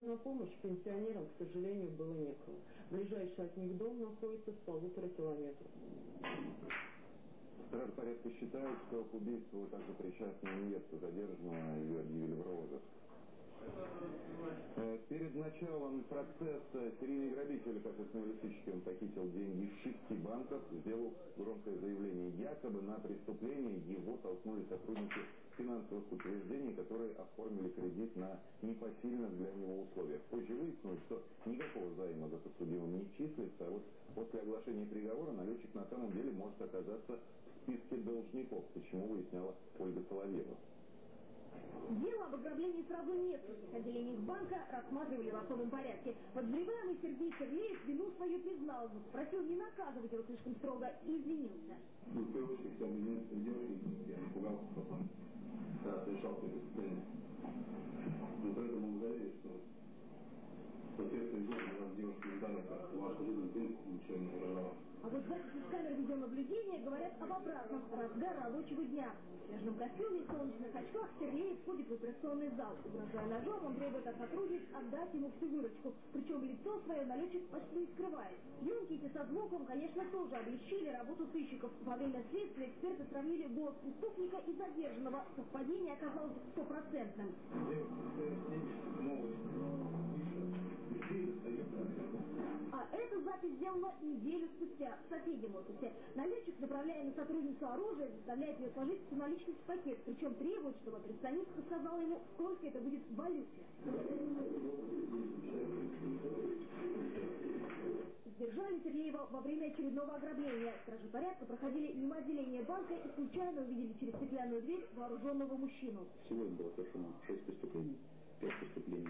На помощь пенсионерам, к сожалению, было некого. Ближайший от них дом находится в полутора километрах. Стражи порядка считают, что к убийству также причастна невеста задержанного, в розыск. Э, перед началом процесса серийный грабитель, как он похитил деньги из шести банков, сделал громкое заявление, якобы на преступление его толкнули сотрудники финансовых учреждений, которые оформили кредит на непосильных для него условиях. Позже выяснилось, что никакого займа за подсудимым не числится, а вот после оглашения приговора налетчик на самом деле может оказаться в списке должников, почему выясняла Ольга Соловьева. Дело об ограблении сразу нескольких отделений банка рассматривали в особом порядке. Подозреваемый Сергей Сергеевич вину свою признал, просил не наказывать его слишком строго и извинился. Ну, в первую очередь, извиниться девушке, я напугался потом, когда совершал преступление. Но при этом мы девушки ваша жизнь, не. А вот записи с камер видеонаблюдения говорят об обратном разгар рабочего дня. В снежном костюме и солнечных очках Сергей входит в операционный зал. Угрожая ножом, он требует от сотрудниц отдать ему всю выручку. Причем лицо свое налетчик почти не скрывает. Съемки эти со звуком, конечно, тоже облегчили работу сыщиков. Во время следствия эксперты сравнили голос преступника и задержанного. Совпадение оказалось стопроцентным. А эта запись сделана неделю спустя соседнем офисе. Налетчик, направляя на сотрудницу оружие, заставляет ее сложить всю наличность в пакет, причем требует, чтобы представница сказала ему, сколько это будет в валюте. Задержали Сергеева во время очередного ограбления. Стражи порядка проходили мимо отделения банка и случайно увидели через стеклянную дверь вооруженного мужчину. Сегодня было совершено шесть преступлений, пять преступлений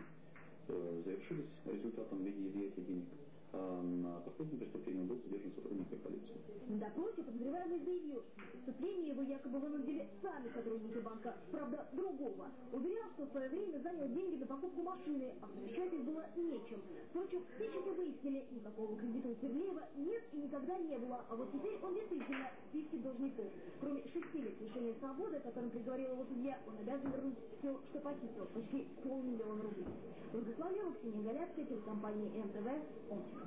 завершились результатом в виде изъятия денег. А на последнем преступлении был задержан сотрудник полиции. На допросе подозреваемый заявил, что преступление его якобы вынудили сами сотрудники банка, правда, другого. Уверял, что в свое время занял деньги на покупку машины, а возвращать их было нечем. Впрочем, сыщики выяснили, никакого кредита у Сергеева нет и никогда не было, а вот теперь он действительно в списке должников. Кроме шести лет лишения свободы, которым приговорил его судья, он обязан вернуть все, что похитил, почти полмиллиона рублей. Славева, Ксения Горяцкая, телекомпания МТВ, Омск.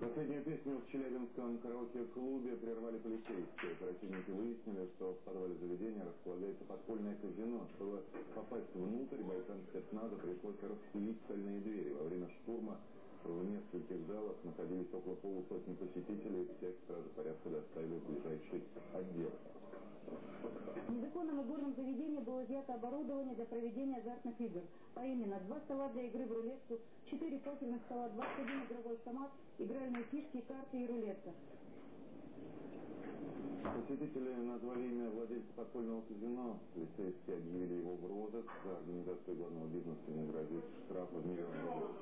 Последнюю песню в Челябинском караоке-клубе прервали полицейские. Оперативники выяснили, что в подвале заведения располагается подпольное казино. Чтобы попасть внутрь, бойцам спецназа пришлось распилить стальные двери. Во время штурма в нескольких залах находились около полусотни посетителей. Всех стражи порядка доставили в ближайший отдел. В незаконном игорном заведении было изъято оборудование для проведения азартных игр, а именно два стола для игры в рулетку, четыре покерных стола, 21 игровой автомат, игральные фишки, карты и рулетка. Посетители назвали имя владельца подпольного казино. Полицейские объявили его в розыск. За организацию главного бизнеса ему грозит штраф в миллион рублей.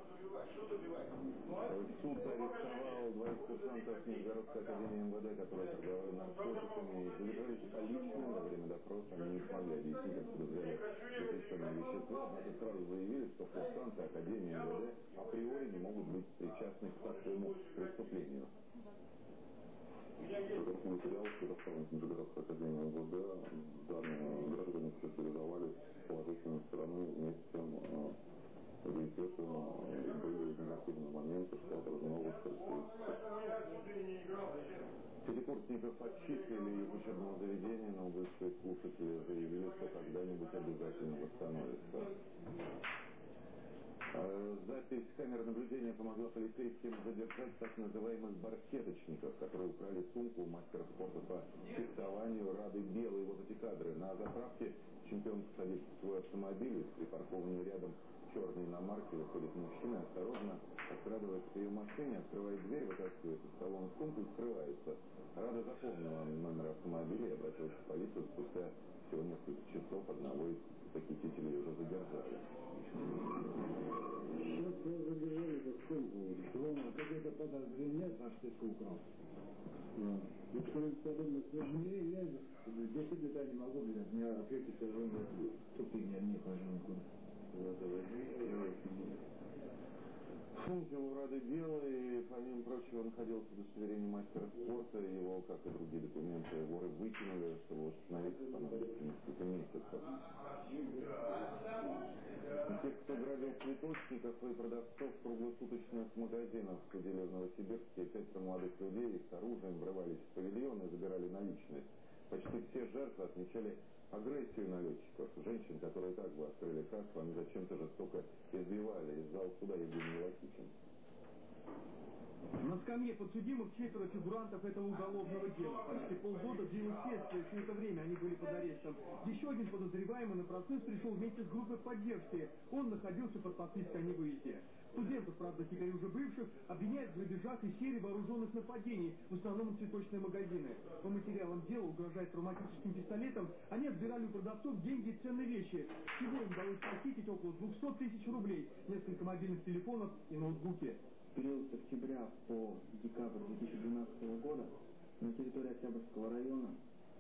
Суд арестовал двоих курсантов Нижегородской академии МВД, которые торговали наркотиками. И задержались полиции. Во время допроса они не смогли объяснить, откуда взяли запрещенные вещества. Однако сразу заявили, что курсанты Академии МВД априори не могут быть причастны к такому преступлению. Этот материал предоставлен Нижегородской академии МВД. Данные граждане характеризовались положительной стороны вместе с тем, естественно, были негативные моменты, что отражено в их Пятикурсников отчислили из учебного заведения, но бывшие слушатели заявили, что когда-нибудь обязательно восстановятся. Э, запись камеры наблюдения помогла полицейским задержать так называемых бархеточников, которые украли сумку мастера спорта по фехтованию Рады Белой. Вот эти кадры. На заправке чемпион садится в свой автомобиль, припаркованный рядом черной иномарки выходит мужчина, осторожно подкрадывается к ее машине, открывает дверь, вытаскивает из салона сумку и скрывается. Рада запомнила номер автомобиля и обратилась в полицию. Спустя всего несколько часов одного из похитителей уже задержали. Сейчас его задержали за сколько? Ровно какое-то подозрение, за что ты украл. И кто-нибудь подобное сложнее, я здесь летать не могу, блядь, меня ответить все равно тупик, я не хожу никуда. В сумке у Рады Белой, помимо прочего, находилось удостоверение мастера спорта. Его, как и другие документы, воры выкинули, чтобы восстановиться понадобится несколько месяцев. Тех, кто грабил цветочников и продавцов круглосуточных магазинов, судили в Новосибирске. Пятеро молодых людей с оружием врывались в павильон и забирали наличность. Почти все жертвы отмечали агрессию налетчиков. Женщин, которые так бы открыли кассу, они зачем-то жестоко избивали. Из зала суда Евгений Лакитин. На скамье подсудимых четверо фигурантов этого уголовного дела. Почти полгода длилось следствие, все это время они были под арестом. Еще один подозреваемый на процесс пришел вместе с группой поддержки. Он находился под подпиской о невыезде. Студентов, правда, теперь уже бывших, обвиняют в грабежах и серии вооруженных нападений, в основном цветочные магазины. По материалам дела, угрожая травматическим пистолетом, они отбирали у продавцов деньги и ценные вещи. Всего им удалось похитить около 200 тысяч рублей, несколько мобильных телефонов и ноутбуки. Период с октября по декабрь 2012 года на территории Октябрьского района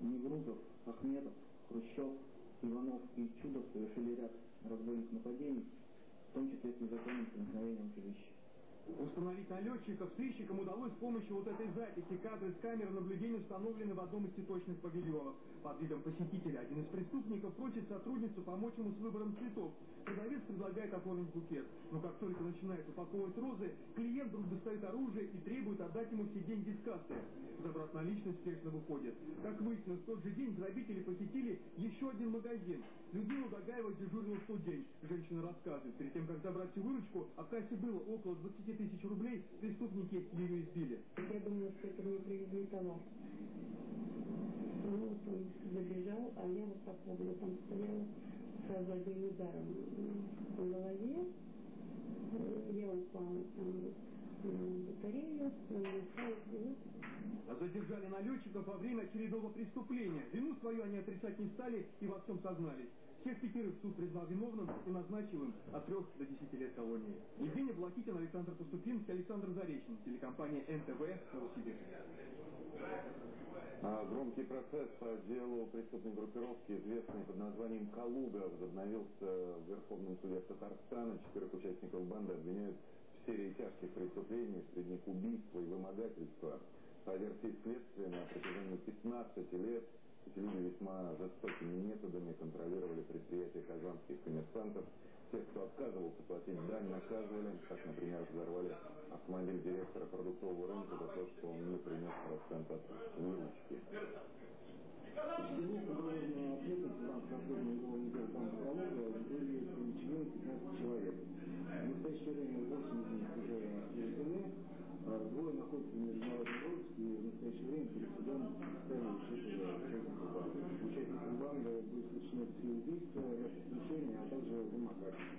Неврузов, Ахметов, Хрущев, Иванов и Чудов совершили ряд разбойных нападений, в том числе с незаконным проникновением в жилище. Установить налетчиков сыщикам удалось с помощью вот этой записи. Кадры с камеры наблюдения установлены в одном из цветочных павильонов. Под видом посетителя один из преступников просит сотрудницу помочь ему с выбором цветов. Продавец предлагает оформить букет. Но как только начинает упаковывать розы, клиент вдруг достает оружие и требует отдать ему все деньги с кассы. Забрав наличность, спешно выходит. Как выяснилось, в тот же день грабители посетили еще один магазин. Людмила Дагаева дежурила в тот день. Женщина рассказывает, перед тем, как забрать всю выручку, а в кассе было около 20 тысяч рублей, преступники ее избили. Я думала, что это мне привезли товар. Ну, вот он забежал, а я вот так углу там стояла сразу одним ударом по голове. Я упала там батарею, А Задержали налетчиков во время очередного преступления. Вину свою они отрицать не стали и во всем сознались. Всех пятерых суд признал виновным и назначил им от трех до десяти лет колонии. Евгений Блакитин, Александр Поступинский, Александр Заречный. Телекомпания НТВ, Новосибирск. А Громкий процесс по делу преступной группировки, известной под названием «Калуга», возобновился в Верховном суде Татарстана. Четырех участников банды обвиняют серии тяжких преступлений, среди них убийства и вымогательства. По версии следствия, на протяжении 15 лет эти люди весьма жестокими методами контролировали предприятия казанских коммерсантов. Тех, кто отказывался платить дань, наказывали. Так, например, взорвали автомобиль директора продуктового рынка за то, что он не принес процент от выручки. Всего по уголовной ответственности рамках расследования уголовного дела банка «Калуга» были привлечены 15 человек. Настоящее время 8 из них уже а двое находятся в международном розыске и в настоящее время перед судом четверо участников банды. Участникам банды были совершены три убийства, преступлений, а также вымогательства.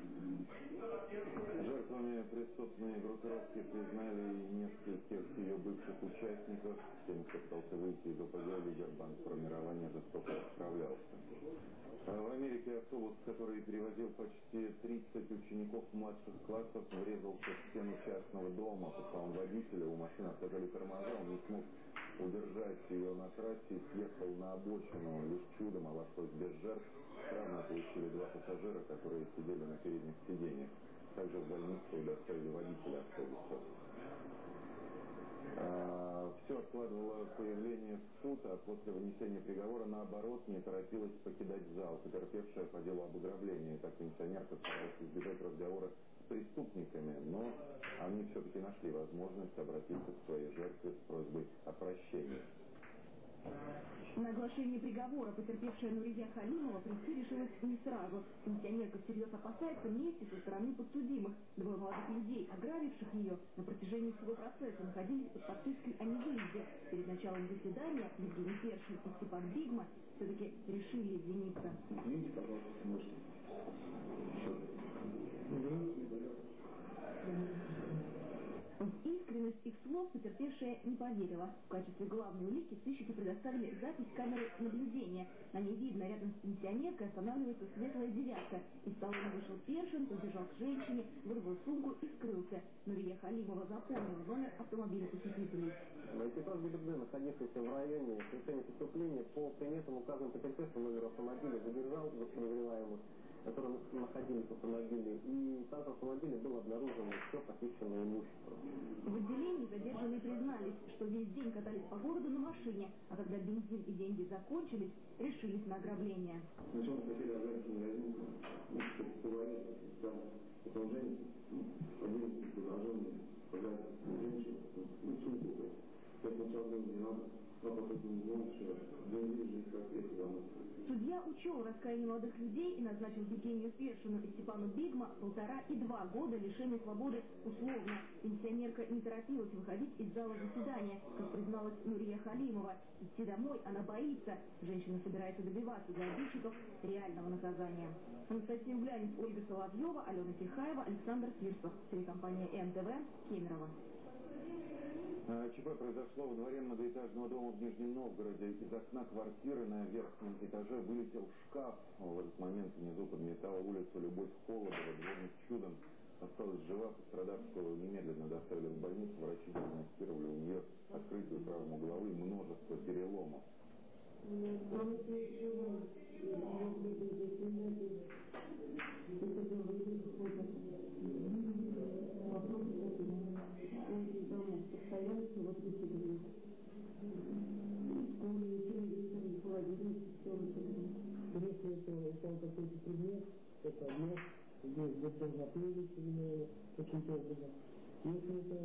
Жертвами преступной группировки признали нескольких ее бывших участников. Тем, кто пытался выйти из ОПГ, лидер формирования жестоко расправлялся. А В Америке автобус, который перевозил почти 30 учеников младших классов, врезался в стену частного дома. По словам водителя, у машины отказали тормоза, он не смог удержать ее на трассе съехал на обочину. Лишь чудом обошлось без жертв. Травмы получили два пассажира, которые сидели на передних сиденьях. Также в больницу доставили водителя автобуса. все откладывало появление в суд, а после вынесения приговора, наоборот, не торопилась покидать зал, потерпевшая по делу об ограблении. Так пенсионерка старалась избежать разговора с преступниками, но они все-таки нашли возможность обратиться к своей жертве с просьбой о прощении. На оглашение приговора потерпевшая Нурия Халимова прийти решилась не сразу. Пенсионерка всерьез опасается мести со стороны подсудимых. Двое молодых людей, ограбивших ее, на протяжении всего процесса находились под подпиской о невыезде. Перед началом заседания Евгений Першин и Степан Бигма все-таки решили извиниться. Извините, пожалуйста, можете. В искренность их слов потерпевшая не поверила. В качестве главной улики сыщики предоставили запись камеры наблюдения. На ней видно, рядом с пенсионеркой останавливается светлая девятка. Из салона вышел Першин, подбежал к женщине, вырвал сумку и скрылся. Нурия Халимова запомнила номер автомобиля посетителей. Экипаж ГИБДД, находившийся в районе совершения преступления, по приметам указанным потерпевшим номер автомобиля задержал подозреваемых, которые находились в автомобиле, и состав автомобиля было обнаружено все похищенное имущество. В отделении задержанные признались, что весь день катались по городу на машине, а когда бензин и деньги закончились, решились на ограбление. Сначала хотели ограбить магазин, ну, чтобы поговорить с Судья учел раскаяние молодых людей и назначил Евгению Першину и Степану Бигма полтора и два года лишения свободы условно. Пенсионерка не торопилась выходить из зала заседания, как призналась Нурия Халимова. Идти домой она боится. Женщина собирается добиваться для обидчиков реального наказания. Анастасия Углянец, Ольга Соловьева, Алена Тихаева, Александр Фирсов. Телекомпания НТВ, Кемерово. А, ЧП произошло во дворе многоэтажного дома в Нижнем Новгороде. Из окна квартиры на верхнем этаже вылетел шкаф. В этот момент внизу подметала улицу Любовь Холодова. Дворник чудом осталась жива. Пострадавшую немедленно доставили в больницу. Врачи диагностировали у нее открытую травму головы и множество переломов. Постоянности вот эти были. Школы, учили, холодильник, все это. Если это какой-то предмет, это одно, здесь должна плыть или каким-то образом. Если это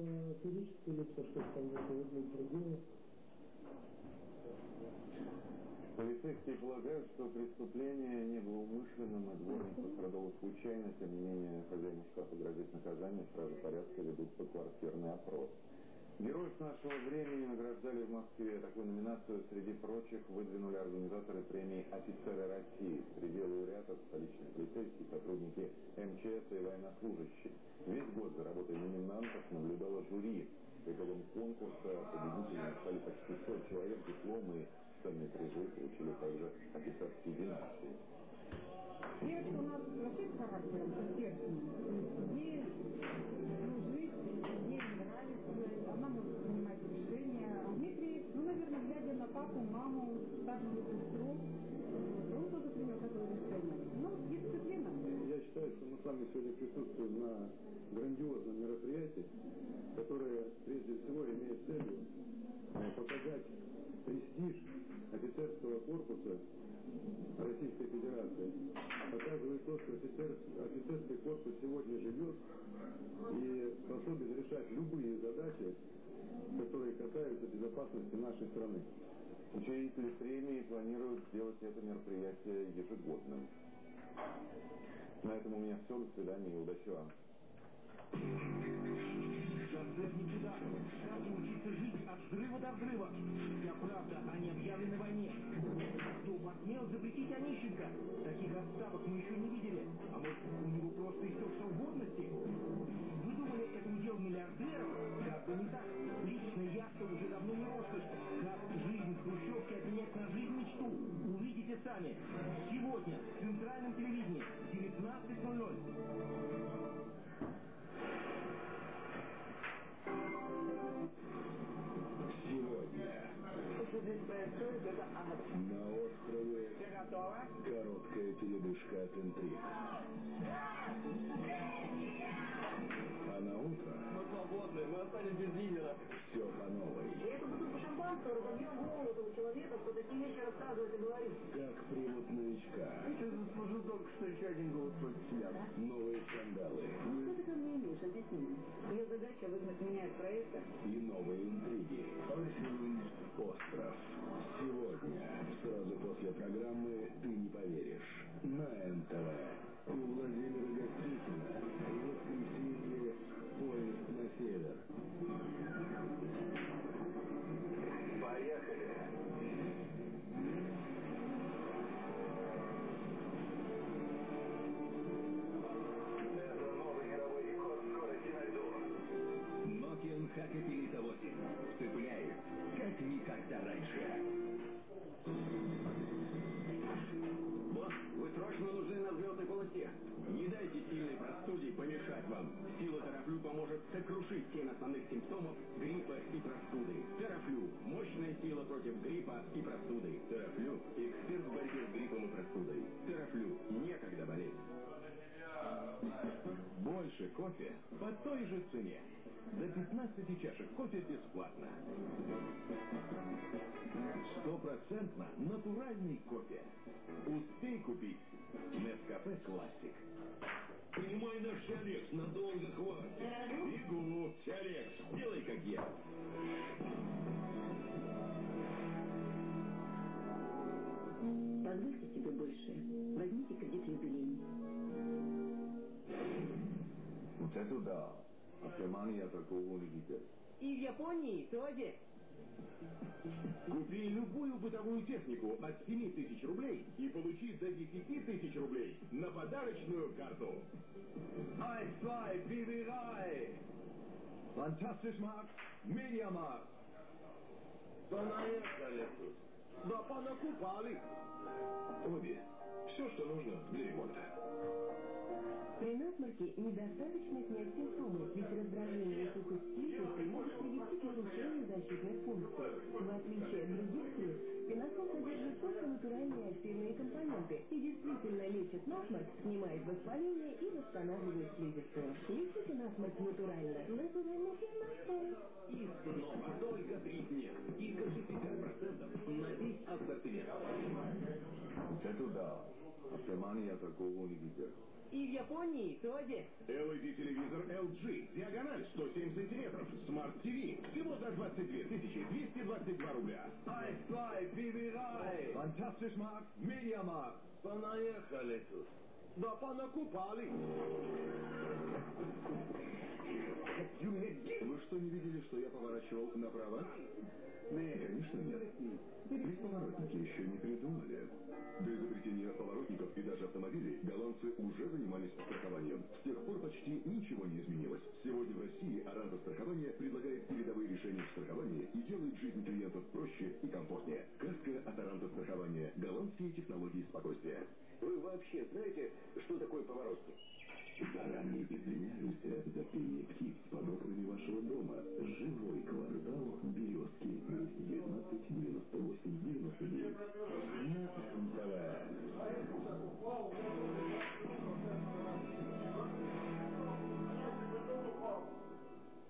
физическое лицо, что-то там, будет другое. Полицейские полагают, что преступление не было умышленным, и дворник пострадал случайно. Тем не менее, хозяину шкафа грозит наказание. Стражи порядка ведут по квартирный опрос. Героев нашего времени награждали в Москве. Такую номинацию среди прочих выдвинули организаторы премии «Офицеры России». Среди лауреатов столичные полицейские, сотрудники МЧС и военнослужащие. Весь год за работой номинантов наблюдало жюри. По итогам конкурса победителями стали почти 100 человек. Дипломы и ценные призы получили также офицерские династии. Девочка у нас вообще с характером, как перстень. Ей служить, ей нравится, она может принимать решения. А Дмитрий, ну, наверное, глядя на папу, маму, старшую сестру, он тоже принял такое решение. Ну, дисциплина. Я считаю, что мы с вами сегодня присутствуем на грандиозном мероприятии, которое прежде всего имеет целью э, показать престиж офицерского корпуса Российской Федерации. Показывает то, что офицер, офицерский корпус сегодня живет и способен решать любые задачи, которые касаются безопасности нашей страны. Учредители премии планируют сделать это мероприятие ежегодным. На этом у меня все. До свидания и удачи вам. Как учиться жить от взрыва до взрыва. Вся правда о необъявленной войне. Кто посмел запретить Онищенко? Таких отставок мы еще не видели. А может, у него просто истек срок годности? Вы думали, это удел миллиардеров? Как бы не так. Личная яхта уже давно не роскошь. Хрущевке обменять на жизнь мечту? Увидите сами. Сегодня в центральном телевидении 19.00. Сегодня на острове короткая передышка от интриг. А на утро Мы свободны, мы останемся без лидера. все по новой. Шампанского разобьем голову человека, кто такие вещи рассказывает и говорит. Как примут новичка. Ты заслужил только что еще один голос против себя. Новые скандалы Что ты ко мне имеешь? Объясни. Ее задача выгнать меня из проекта. и новые интриги. Остров. Сегодня, сразу после программы «Ты не поверишь» на НТВ. У Владимира Гостихина воскресенье поезд на север. Yes помешать вам. Сила Терафлю поможет сокрушить семь основных симптомов гриппа и простуды. Терафлю – мощная сила против гриппа и простуды. Терафлю – эксперт в борьбе с гриппом и простудой. Терафлю – некогда болеть. Больше кофе по той же цене. До 15 чашек кофе бесплатно. Стопроцентно натуральный кофе. Успей купить Нескафе Классик. Принимай наш Тиалекс, надолго хватит. Бегу. Тиалекс, делай как я. Позвольте себе больше. Возьмите кредит юбилейный. Вот это да. Автомания такого не видел. И в Японии тоже. Купи любую бытовую технику от 7 тысяч рублей и получи до 10 тысяч рублей на подарочную карту. Eins, zwei, Biberei! Fantastisch Markt, Mediamarkt. Понаехали тут. Да понакупали. Обе. Все, что нужно для ремонта. При насморке недостаточно снять симптомы, ведь раздражение и сухость слизистой могут привести к нарушению защитных функций. В отличие от других слиз, пеносол содержит только натуральные активные компоненты и действительно лечит насморк, снимает воспаление и восстанавливает слизистую. Лечите насморк натурально. Натуральный пеносол. И снова только три дня. И до 60% на весь ассортимент. Это да. Автомания такого не видел. И в Японии тоже. LED-телевизор LG. Диагональ 107 сантиметров. Smart TV. Всего за 22 222 рубля. Ай-фай, бибирай. Fantastisch Markt, Media Markt. Понаехали тут. Да понакупали. Вы что, не видели, что я поворачивал направо? Нет, конечно нет. Ведь поворотники еще не придумали. До изобретения поворотников и даже автомобилей голландцы уже занимались страхованием. С тех пор почти ничего не изменилось. Сегодня в России Оранта Страхование предлагает передовые решения в страховании и делает жизнь клиентов проще и комфортнее. КАСКО от Оранта Страхования. Голландские технологии спокойствия. Вы вообще знаете, что такое поворотник? Заранее извиняемся за пение птиц под окнами вашего дома. Живой квартал Березки. 19 98 99.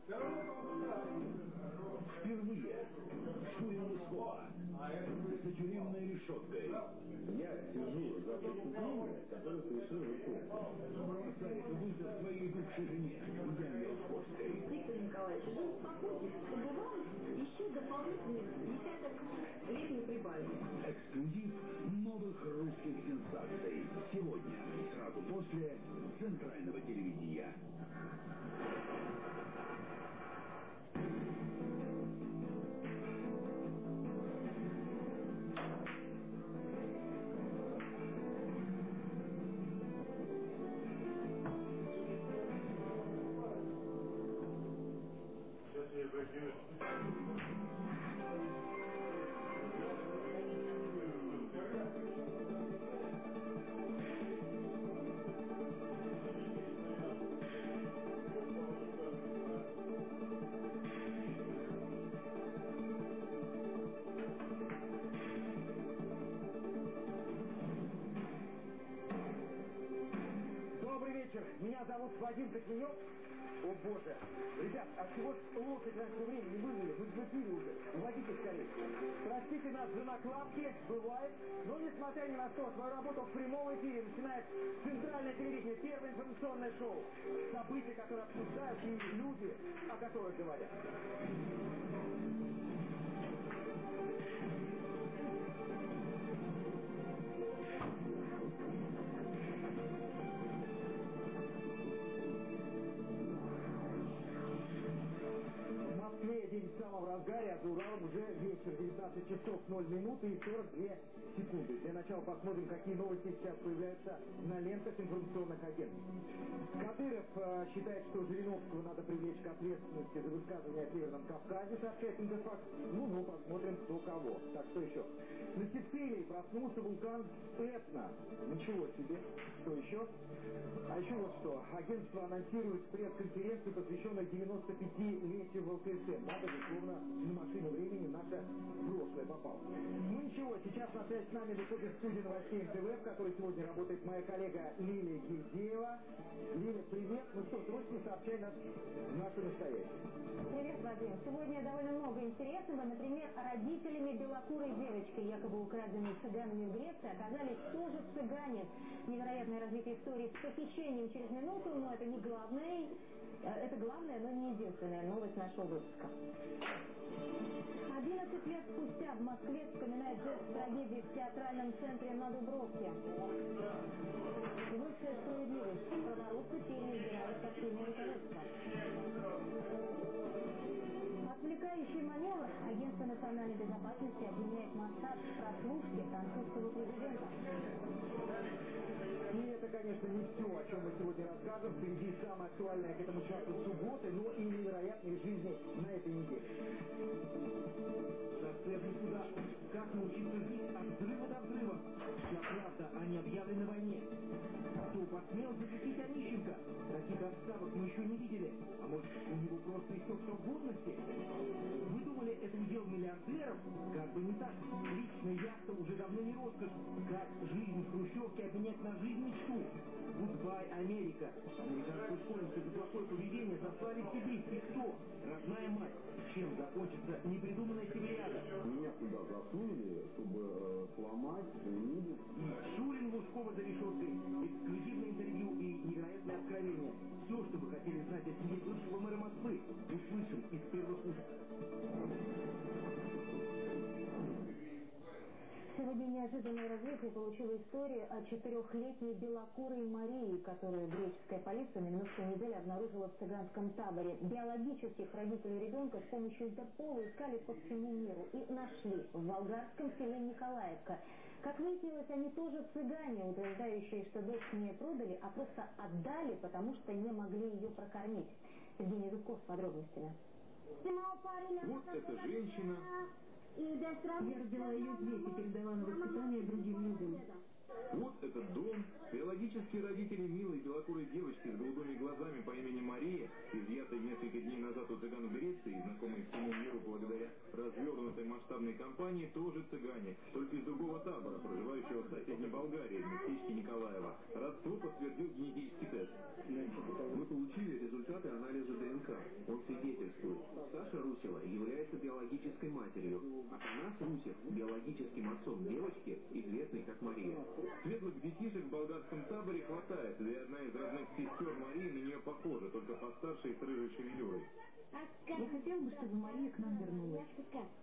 На МТВ. Впервые Лыскова за тюремной решеткой. Я сижу за преступление, которое совершил вы Бросает вызов своей бывшей жене, Яне Лосковской. Виктор Николаевич, вы успокойтесь, чтобы вам еще дополнительных десяток лет не прибавили. Эксклюзив новых русских сенсаций. Сегодня, сразу после центрального телевидения. Коченев. О боже. Ребят, от чего ж лошадь раньше времени вызвали? Мы взлетели уже. Уводите скорее. Простите нас за накладки, бывает. Но несмотря ни на что, свою работу в прямом эфире начинает центральное телевидение, первое информационное шоу. События, которые обсуждают и люди, о которых говорят. А за Уралом уже вечер, 19 часов 0 минуты и 42 секунды. Для начала посмотрим, какие новости сейчас появляются на лентах информационных агентств. Кадыров э, считает, что Жириновского надо привлечь к ответственности за высказывание о Северном Кавказе, сообщает Интерфакс. Ну, ну, посмотрим, кто кого. Так, что еще? На Сицилии проснулся вулкан Этна. Ничего себе. Что еще? А еще вот что. Агентство анонсирует пресс-конференцию, посвященную 95-летию ВЛКСМ. Надо же, словно на машину времени наше прошлое попало. Ну ничего, сейчас на связь с нами выходит студия новостей НТВ, в которой сегодня работает моя коллега Лилия Гильдеева. Лиля, привет. Ну что, срочно сообщай нас наше настоящее. Привет, Вадим. Сегодня довольно много интересного. Например, родителями белокурой девочки, якобы украденной цыганами в Греции, оказались тоже цыгане. Невероятное развитие истории с похищением через минуту, но это не главное. Э, это главное, но не единственная новость нашего выпуска. 11 лет спустя в Москве вспоминает жертв трагедии в театральном центре на Дубровке. Высшая справедливость. Праворусы переизбирают партийное руководство. Отвлекающий маневр Агентство национальной безопасности обвиняет Моссад в прослушке французского президента. И это, конечно, не все, о чем мы сегодня расскажем. Впереди самое актуальное к этому часу субботы, но и невероятные жизни на этой неделе. Как научиться жить от взрыва до взрыва. Вся правда о необъявленной войне. Кто посмел защитить Онищенко? Таких отставок мы еще не видели. А может, у него просто истек срок годности? Вы думали, это удел миллиардеров? Как бы не так. Личная яхта уже давно не роскошь. Как жизнь в Хрущевке обменять на жизнь мечты? Goodbye, Америка. Американскую школьницу за плохое поведение заслали в Сибирь. И кто? Родная мать. Чем закончится непридуманная северяда? Меня сюда засунули, чтобы э, сломать. И Шурин Лужкова за решеткой. Эксклюзивное интервью и невероятные откровения. Все, что вы хотели знать о семье бывшего мэра Москвы, услышим из первых уст. Сегодня неожиданное развитие получила история о четырехлетней белокурой Марии, которую греческая полиция на минувшей неделе обнаружила в цыганском таборе. Биологических родителей ребенка с помощью Интерпола искали по всему миру и нашли в болгарском селе Николаевка. Как выяснилось, они тоже цыгане, утверждающие, что дочь не продали, а просто отдали, потому что не могли ее прокормить. Евгений Зубков с подробностями. Вот эта женщина, Я родила ее здесь и передала на воспитание другим людям. Вот этот дом, биологические родители милой белокурой девочки с голубыми глазами по имени Мария, изъятой несколько дней назад у цыган в Греции, и знакомой всему миру благодаря развернутой масштабной кампании, тоже цыгане, только из другого табора, проживающего в соседней Болгарии, в местечке Николаева. Родство подтвердил генетический тест. Мы получили результаты анализа ДНК. Он свидетельствует, Саша Русева является биологической матерью, а Танас Русев – биологическим отцом девочки, известной как Мария. Светлых детишек в болгарском таборе хватает, да и одна из родных сестер Марии на нее похожа, только постарше и с рыжей шевелюрой. Я хотела бы, чтобы Мария к нам вернулась.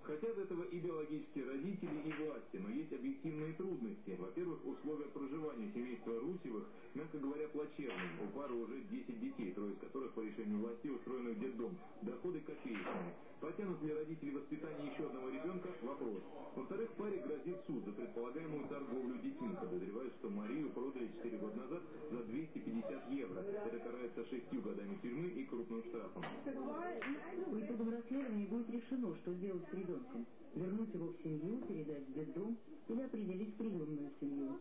Хотят этого и биологические родители, и власти, но есть объективные трудности. Во-первых, условия проживания семейства Русевых, мягко говоря, плачевные. У пары уже 10 детей, трое из которых по решению властей устроены в детдом. Доходы копеечные. Потянут ли родители воспитание еще одного ребенка? Вопрос. Во-вторых, паре грозит суд за предполагаемую торговлю детьми. Подозревают, что Марию продали 4 года назад за 250 евро. Это карается шестью годами тюрьмы и крупным штрафом. По итогам расследования будет решено, что сделать с ребенком. Вернуть его в семью, передать в детдом или определить приемную семью.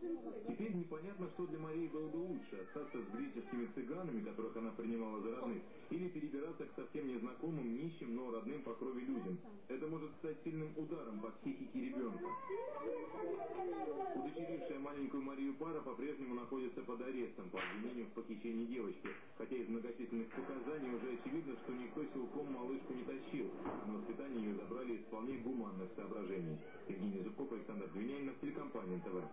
Теперь непонятно, что для Марии было бы лучше, остаться с греческими цыганами, которых она принимала за родных, или перебираться к совсем незнакомым, нищим, но родным по крови людям. Это может стать сильным ударом по психике ребенка. Удочерившая маленькую Марию пара по-прежнему находится под арестом по обвинению в похищении девочки, хотя из многочисленных показаний уже очевидно, что никто силком малышку не тащил, на воспитание ее забрали из вполне гуманных соображений. Евгений Зубков, Александр Двинянинов, телекомпания НТВ.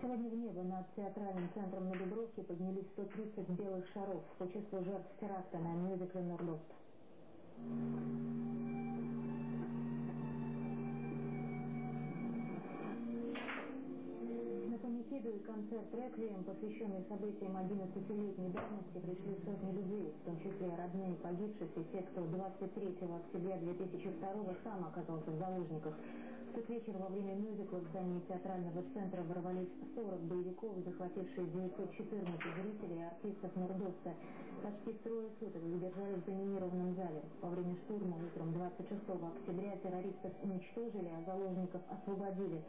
Сегодня в небо над театральным центром на Дубровке поднялись 130 белых шаров в почувству жертв теракта на мюзикле «Нордост». И концерт «Реквием», посвященный событиям 11-летней давности, пришли сотни людей, в том числе родные погибших и те, кто 23 октября 2002 сам оказался в заложниках. В тот вечер во время мюзикла в здании театрального центра ворвались 40 боевиков, захватившие 914 зрителей и артистов Нордоста. Почти трое суток задержались в заминированном зале. Во время штурма утром 26 октября террористов уничтожили, а заложников освободили.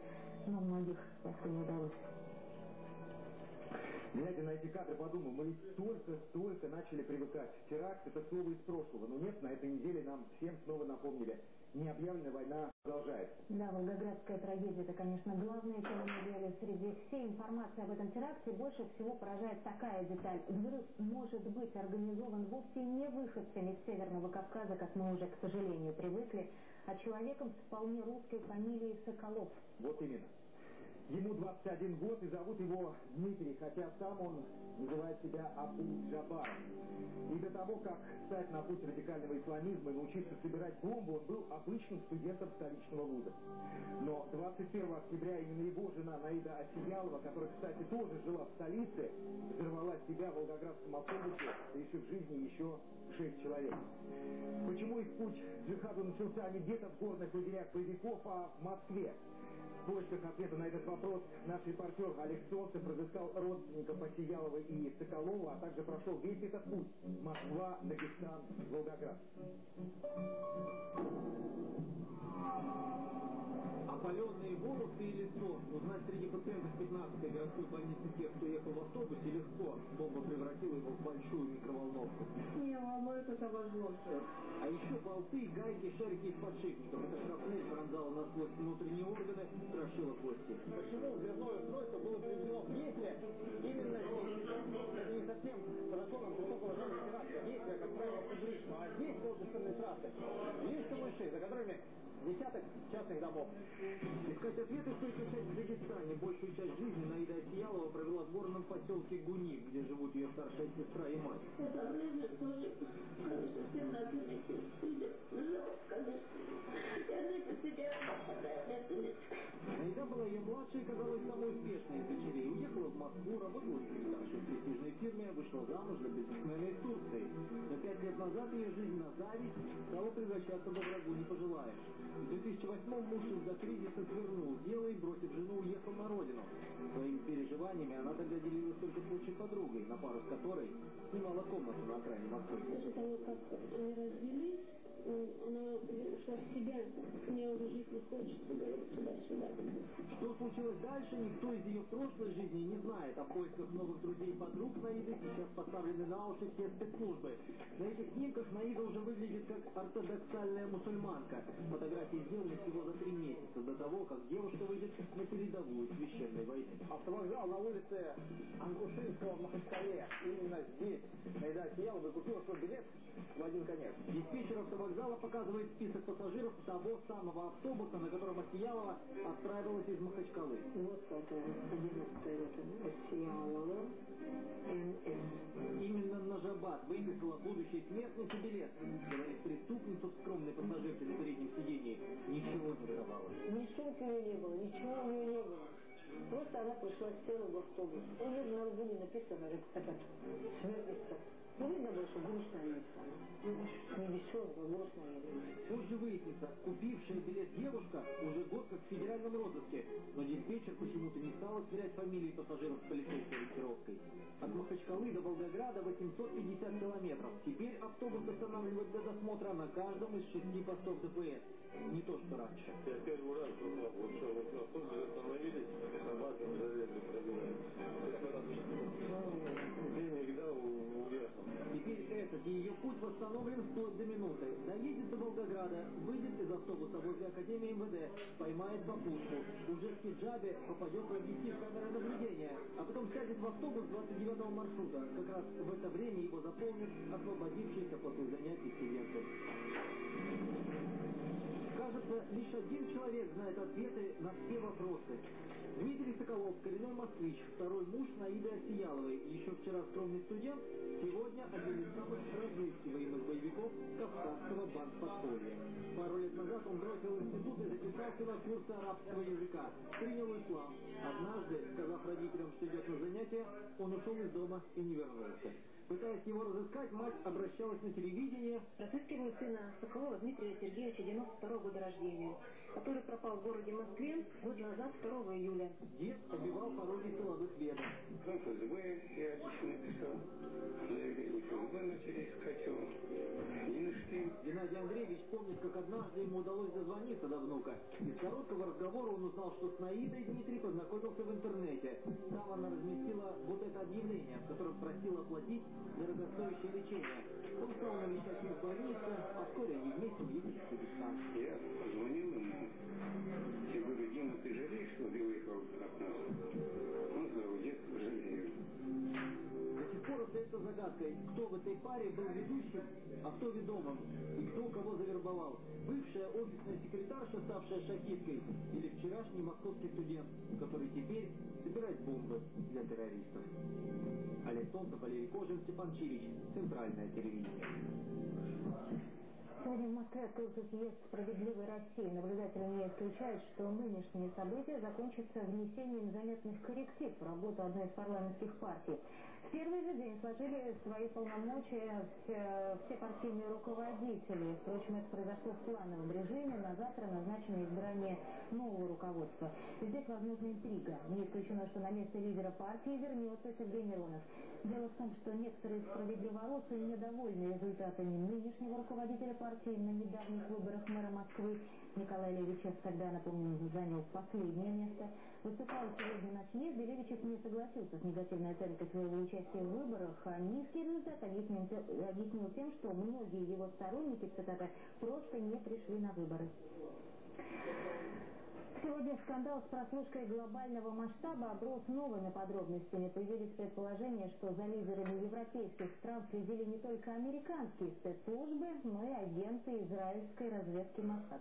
Но многих спасти не удалось. Глядя на эти кадры, подумал, мы ведь столько-столько начали привыкать. Теракт – это слово из прошлого. Но нет, на этой неделе нам всем снова напомнили – необъявленная война продолжается. Да, Волгоградская трагедия – это, конечно, главная тема недели. Среди всей информации об этом теракте больше всего поражает такая деталь. Взрыв может быть организован вовсе не выходцами из Северного Кавказа, как мы уже, к сожалению, привыкли, а человеком с вполне русской фамилией Соколов. Вот именно. Ему 21 год и зовут его Дмитрий, хотя сам он называет себя Абу Джабар. И до того, как стать на путь радикального исламизма и научиться собирать бомбу, он был обычным студентом столичного вуза. Но 21 октября именно его жена Наида Осиялова, которая, кстати, тоже жила в столице, взорвала себя в волгоградском автобусе, лишив жизни еще шесть человек. Почему их путь джихаду начался не где-то в горных лагерях боевиков, а в Москве? В поисках ответа на этот вопрос наш репортер Олег Солнцев разыскал родственников Осиялова и Соколова, а также прошел весь этот путь – Москва, Дагестан, Волгоград. Опаленные волосы или сон. Узнать среди пациентов 15-й городской больницы тех, кто ехал в автобусе, легко. Бомба превратила его в большую микроволновку. Не волнует, это обожгло все. А еще болты, гайки, шарики из подшипников. Эта шрапнель пронзала насквозь внутренние органы, крошила кости. Почему взрывное устройство было приведено в действие именно не совсем по высокого жанра теракта. Действие, как правило, публично. А здесь художественные трассы. Есть камыши, за которыми десяток частных домов. Искать ответы стоит начать в Дагестане. Большую часть жизни Наида Осиялова провела в горном поселке Гуни, где живут ее старшая сестра и мать. Это время тоже, конечно, всем надо найти. Жалко, конечно. Я не потеряла, Наида была ее младшей и казалась самой успешной из дочерей. Уехала в Москву, работала секретаршей в престижной фирме, вышла замуж для бизнесмена из Турции. Но пять лет назад ее жизнь на зависть стала превращаться во врагу не пожелаешь. В 2008-м муж из-за кризиса свернул дело и, бросив жену, уехал на родину. Своими переживаниями она тогда делилась только с лучшей подругой, на пару с которой снимала комнату на окраине Москвы. После того, как они развелись, она ушла в себя, мне уже жить не хочется, говорит, туда-сюда. Что случилось дальше, никто из ее прошлой жизни не знает. О поисках новых друзей и подруг Наиды сейчас поставлены на уши все спецслужбы. На этих снимках Наида уже выглядит как ортодоксальная мусульманка. Фотографии сделаны всего за три месяца до того, как девушка выйдет на передовую священной войны. Автовокзал на улице Ангушинского в Махачкале. Именно здесь Наида Сиялова купила свой билет в один конец. Диспетчер автовокзала показывает список пассажиров того самого автобуса, на котором Осиялова отправилась из Махачкалы. Вот как 11 рота Осиялова, НС. Именно Нажабат выписала будущей смертнице билет. Говорит преступница в скромной пассажирке на переднем сидении. Ничего не выдавала. Ни сумки у нее не было, ничего у нее не было. Просто она пришла, села в автобус. У нее на лбу не написано, это смертница. Ну, что грустная есть она. Не веселая, а грустная есть. Позже выяснится, купившая билет девушка уже год как в федеральном розыске, но диспетчер почему-то не стала сверять фамилии пассажиров с полицейской ориентировкой. От Махачкалы до Волгограда 850 километров. Теперь автобус останавливают для досмотра на каждом из шести постов ДПС. Не то, что раньше. Я первый раз попал, вот что, вот автобус остановились, собака залезли, пробивают. Денег дал, уехал. И ее путь восстановлен вплоть до минуты. Доедет до Волгограда, выйдет из автобуса возле Академии МВД, поймает попутку. Уже в хиджабе попадет в объектив камеры наблюдения, а потом сядет в автобус 29 маршрута. Как раз в это время его заполнит освободившийся после занятий студенты. Кажется, лишь один человек знает ответы на все вопросы. Дмитрий Соколов, коренной москвич, второй муж Наиды Осияловой, еще вчера скромный студент, сегодня один из самых разыскиваемых боевиков Кавказского банк-подполья. Пару лет назад он бросил институт и записался на курсы арабского языка. Принял ислам. Однажды, сказав родителям, что идет на занятия, он ушел из дома и не вернулся. Пытаясь его разыскать, мать обращалась на телевидение. Разыскиваю сына Соколова Дмитрия Сергеевича, 92 года рождения, который пропал в городе Москве год назад, 2 июля. Дед обивал пороги силовых ведомств. В ФСБ я написал заявление, ФСБ начали искать его. Не нашли. Геннадий Андреевич помнит, как однажды ему удалось дозвониться до внука. Из короткого разговора он узнал, что с Наидой Дмитрий познакомился в интернете. Там она разместила вот это объявление, в котором просила оплатить дорогостоящее лечение. Он стал навещать их в больнице, а вскоре они вместе уехали в Кыргызстан. Я позвонил ему. Жалеешь, что ты уехал от нас? Он сказал, нет, жалею. До сих пор остается загадкой, кто в этой паре был ведущим, а кто ведомым, и кто кого завербовал. Бывшая офисная секретарша, ставшая шахисткой, или вчерашний московский студент, который теперь собирает бомбы для террористов. Олег Солнцев, Валерий Кожин, Степан Чирич. Центральное телевидение. В Москве открылся съезд «Справедливой России». Наблюдатели не исключают, что нынешние события закончатся внесением заметных корректив в работу одной из парламентских партий. Первый же день сложили свои полномочия все, все партийные руководители. Впрочем, это произошло в плановом режиме. На завтра назначено избрание нового руководства. Здесь возможна интрига. Не исключено, что на место лидера партии вернется Сергей Миронов. Дело в том, что некоторые справедливоросы недовольны результатами нынешнего руководителя партии на недавних выборах мэра Москвы. Николай Левичев тогда, напомню, занял последнее место. Выступал сегодня на съезде, Левичев не согласился с негативной оценкой своего участия в выборах, а низкий результат объяснил, объяснил тем, что многие его сторонники, цитата, просто не пришли на выборы. Сегодня скандал с прослушкой глобального масштаба оброс новыми подробностями. Появились предположения, что за лидерами европейских стран следили не только американские спецслужбы, но и агенты израильской разведки Моссад.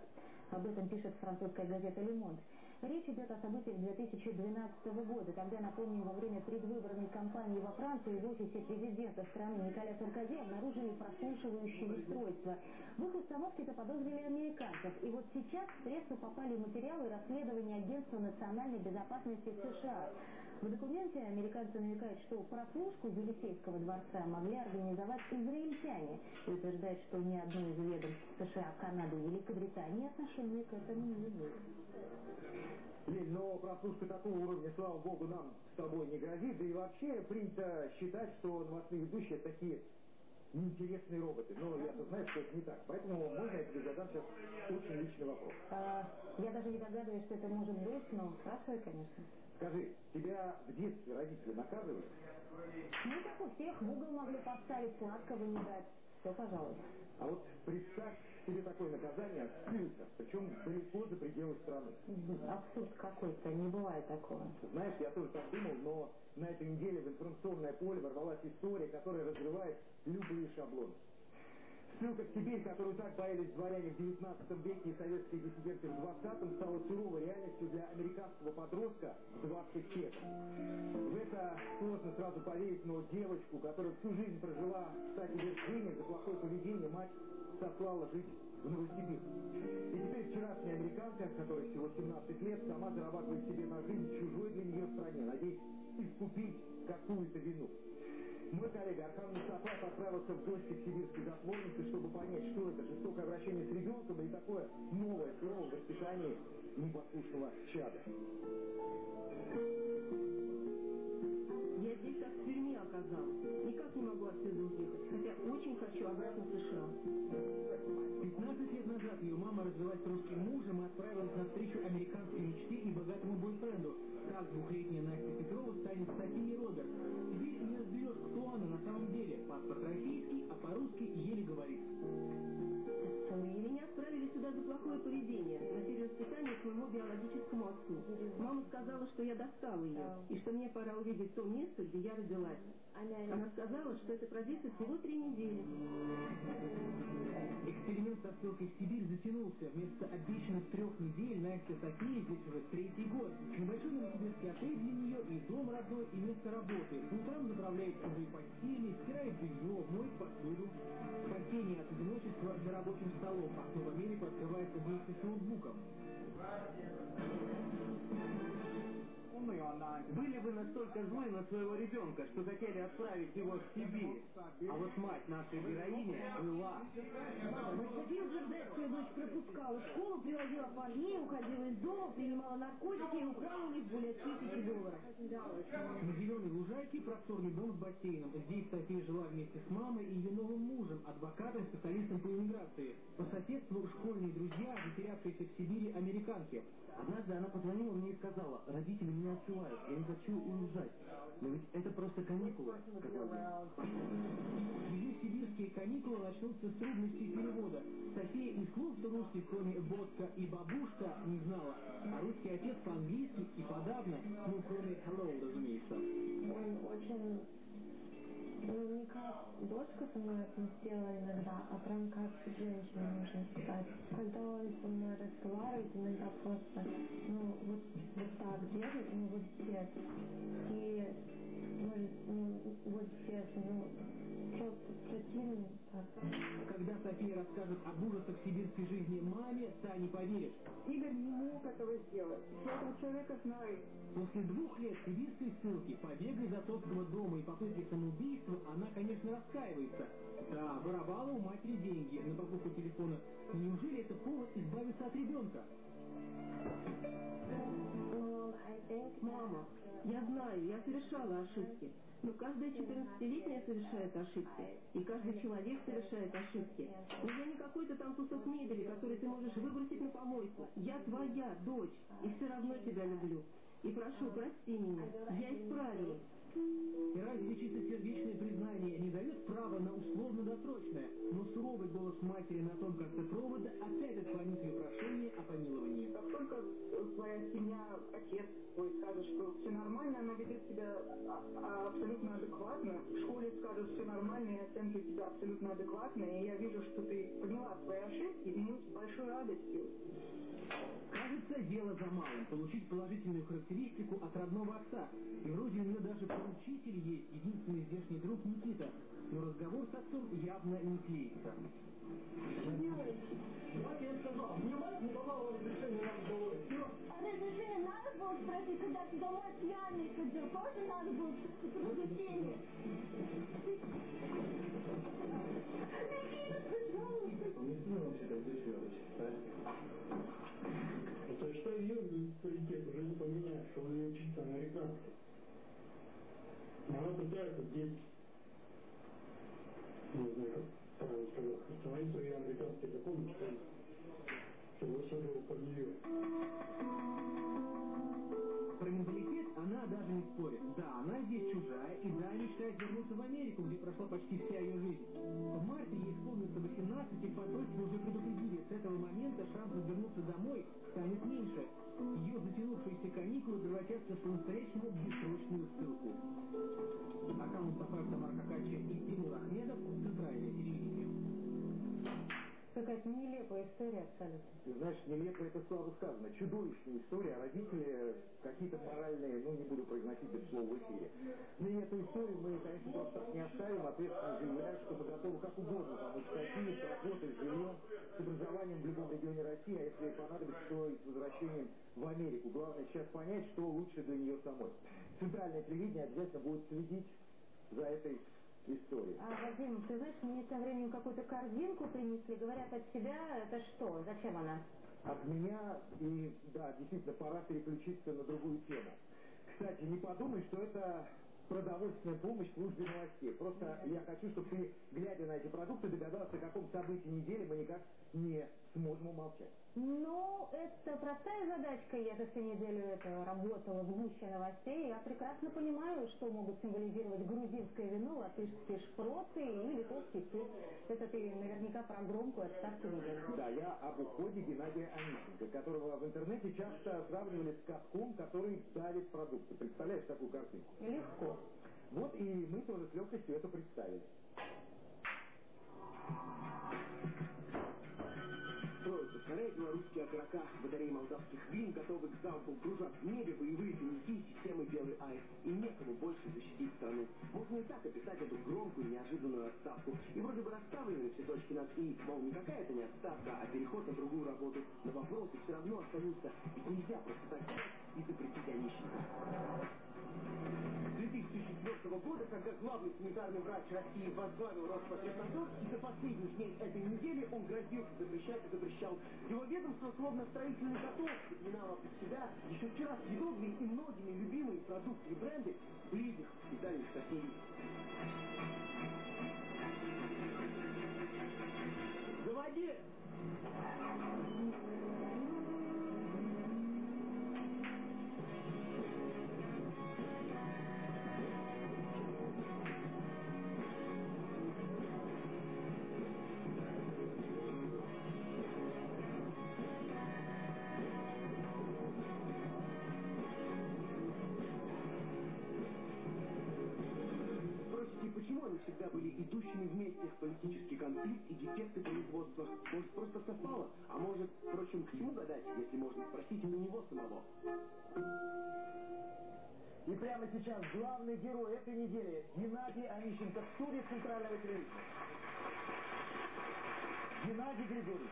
Об этом пишет французская газета «Лемонт». Речь идет о событиях 2012 года. Тогда, напомним, во время предвыборной кампании во Франции в офисе президента страны Николя Саркози обнаружили прослушивающие устройства. В их установке заподозрили американцев. И вот сейчас в прессу попали материалы расследования Агентства национальной безопасности США. В документе американцы намекают, что прослушку Елисейского дворца могли организовать израильтяне и утверждают, что ни одно из ведомств США, Канады и Великобритании отношения к этому не имеет. Лень, но прослушка такого уровня, слава богу, нам с тобой не грозит. Да и вообще принято считать, что новостные ведущие такие неинтересные роботы. Но я-то знаю, что это не так. Поэтому можно я тебе задам сейчас очень личный вопрос. А, я даже не догадываюсь, что это может быть, но спрашивай, конечно. Скажи, тебя в детстве родители наказывали? Ну, как у всех, в угол могли поставить, сладкого не дать. Все, пожалуйста. А вот представь себе такое наказание скрылся, причем далеко за пределы страны. Абсурд какой-то, не бывает такого. Знаешь, я тоже так думал, но на этой неделе в информационное поле ворвалась история, которая разрывает любые шаблоны. Ссылка в Сибирь, которую так боялись дворяне в 19 веке и советские диссиденты в 20-м, стала суровой реальностью для американского подростка в 20 лет. В это сложно сразу поверить, но девочку, которая всю жизнь прожила в штате Вирджиния за плохое поведение, мать сослала жить в Новосибирск. И теперь вчерашняя американка, которой всего 17 лет, сама зарабатывает себе на жизнь чужой для нее стране, надеясь искупить какую-то вину. Мой коллега Архан Мустафаев отправился в гости к сибирской затворнице, чтобы понять, что это жестокое обращение с ребенком или такое новое слово в воспитании непослушного чада. Я здесь как в тюрьме оказалась. Никак не могу отсюда уехать, хотя очень хочу обратно в США. 15 лет назад ее мама развелась с русским мужем и отправилась на встречу американской мечте и богатому бойфренду. Так двухлетняя Настя Петрова станет Софией Роберт. Теперь самом деле. Паспорт российский, а по-русски еле говорит. Меня отправили сюда за плохое поведение. Воспитание к моему биологическому отцу. Мама сказала, что я достала ее, и что мне пора увидеть то место, где я родилась. Она сказала, что это продлится всего три недели. Эксперимент со ссылкой в Сибирь затянулся. Вместо обещанных трех недель Настя София здесь уже третий год. Небольшой новосибирский отель для нее и дом родной, и место работы. По утрам заправляет чужие постели, стирает белье, моет посуду. Спасение от одиночества за рабочим столом. Окно в Америку открывается вместе с ноутбуком. right here. Были вы настолько злы на своего ребенка, что хотели отправить его в Сибирь. А вот мать нашей героини была. София утверждает, дочь пропускала школу, привозила парней, уходила из дома, принимала наркотики и украла у них более тысячи долларов. На зеленой лужайке просторный дом с бассейном. Здесь София жила вместе с мамой и ее новым мужем, адвокатом, специалистом по иммиграции. По соседству школьные друзья, затерявшиеся в Сибири американки. Однажды она позвонила мне и сказала, родители меня отсылают, я не хочу уезжать. Но ведь это просто каникулы, сказал я. Ее сибирские каникулы начнутся с трудностей перевода. София и слов, русский, кроме «водка» и «бабушка», не знала. А русский отец по-английски и подавно, ну, кроме «hello», разумеется. Он очень, не как дочка со мной это сделала иногда, а прям как женщина, можно сказать. Когда он со мной разговаривает, иногда просто, ну, вот, вот так делает, ну, вот здесь. И, может, ну, вот здесь, ну, просто противно. Когда София расскажет об ужасах сибирской жизни маме, та не поверит. Игорь не мог этого сделать. Я этого человека знаю. После двух лет сибирской ссылки, побега из отцовского дома и попытки самоубийства, она, конечно, раскаивается. Да, воровала у матери деньги на покупку телефона. Неужели это повод избавиться от ребенка? Мама, я знаю, я совершала ошибки. Но каждая 14-летняя совершает ошибки. И каждый человек совершает ошибки. Но я не какой-то там кусок мебели, который ты можешь выбросить на помойку. Я твоя дочь, и все равно тебя люблю. И прошу, прости меня. Я исправилась. И разве чистосердечное признание не дает права на условно-досрочное, но суровый голос матери на том конце провода опять отклонит ее прошение о помиловании. Как только твоя семья, отец твой скажет, что все нормально, она ведет себя а- а- абсолютно адекватно. В школе скажут все нормально, и оценки у тебя абсолютно адекватные. И я вижу, что ты поняла свои ошибки, и мы с большой радостью Кажется, дело за малым – получить положительную характеристику от родного отца. И вроде у нее даже поручитель есть, единственный здешний друг Никита. Но разговор с отцом явно не клеится. Как я сказал, мне мать не давала разрешения нам говорить. Все. А разрешение надо было спросить, когда ты домой пьяный ходил, тоже надо было спросить разрешение. Никита, пожалуйста. Не сделал себя дешевле, Это что ее менталитет уже не поменяешь, что он ее чисто американский. Она пытается здесь, не знаю, как правильно сказать, установить свои американские законы, что, все было под нее. Она даже не спорит. Да, она здесь чужая, и да, мечтает вернуться в Америку, где прошла почти вся ее жизнь. В марте ей исполнится 18, и в посольстве уже предупредили, с этого момента шансов вернуться домой станет меньше. Ее затянувшиеся каникулы превратятся в по-настоящему бессрочную ссылку. Аккаунт Сафар Тамар Какача и Тимур Ахмедов, Центральное телевидение. Какая-то нелепая история абсолютно. Знаешь, нелепо это слабо сказано. Чудовищная история, а родители какие-то моральные, ну не буду произносить это слово в эфире. И эту историю мы, конечно, просто не оставим, ответственно заявляем, что мы готовы как угодно помочь Софии с работой, с жильем, с образованием в любом регионе России, а если понадобится, то и с возвращением в Америку. Главное сейчас понять, что лучше для нее самой. Центральное телевидение обязательно будет следить за этой историей. А, Вадим, ты знаешь, мне тем временем какую-то корзинку принесли, говорят от тебя, это что, зачем она? от меня, и да, действительно, пора переключиться на другую тему. Кстати, не подумай, что это продовольственная помощь службе новостей. Просто я хочу, чтобы ты, глядя на эти продукты, догадался, о каком событии недели мы никак не сможем умолчать. Ну, это простая задачка. Я за всю неделю это работала в гуще новостей. Я прекрасно понимаю, что могут символизировать грузинское вино, латышские шпроты и литовский сыр. Это ты наверняка про громкую отставку видел. Да, я об уходе Геннадия Онищенко, которого в интернете часто сравнивали с катком, который давит продукты. Представляешь такую картинку? Легко. Вот и мы тоже с легкостью это представили. Скорее белорусские окорока, батареи молдавских вин готовы к залпу, кружат в небе боевые коньяки системы «Белый аист». И некому больше защитить страну. Можно и так описать эту громкую неожиданную отставку. И вроде бы расставлены все точки над «и», мол, не какая-то не отставка, а переход на другую работу. Но вопросы все равно остаются. Ведь нельзя просто так и запретить Онищенко. 2004 года, когда главный санитарный врач России возглавил Роспотребнадзор, и до последних дней этой недели он грозился запрещать и запрещал. Его ведомство, словно строительный каток, подминало под себя еще вчера съедобные и многими любимые продукты и бренды близких и дальних соседей. Политический конфликт и дефекты производства. Может, просто совпало? А может, впрочем, к чему гадать, если можно спросить у него самого? И прямо сейчас главный герой этой недели Геннадий Онищенко в студии Центрального телевидения. Геннадий Григорьевич,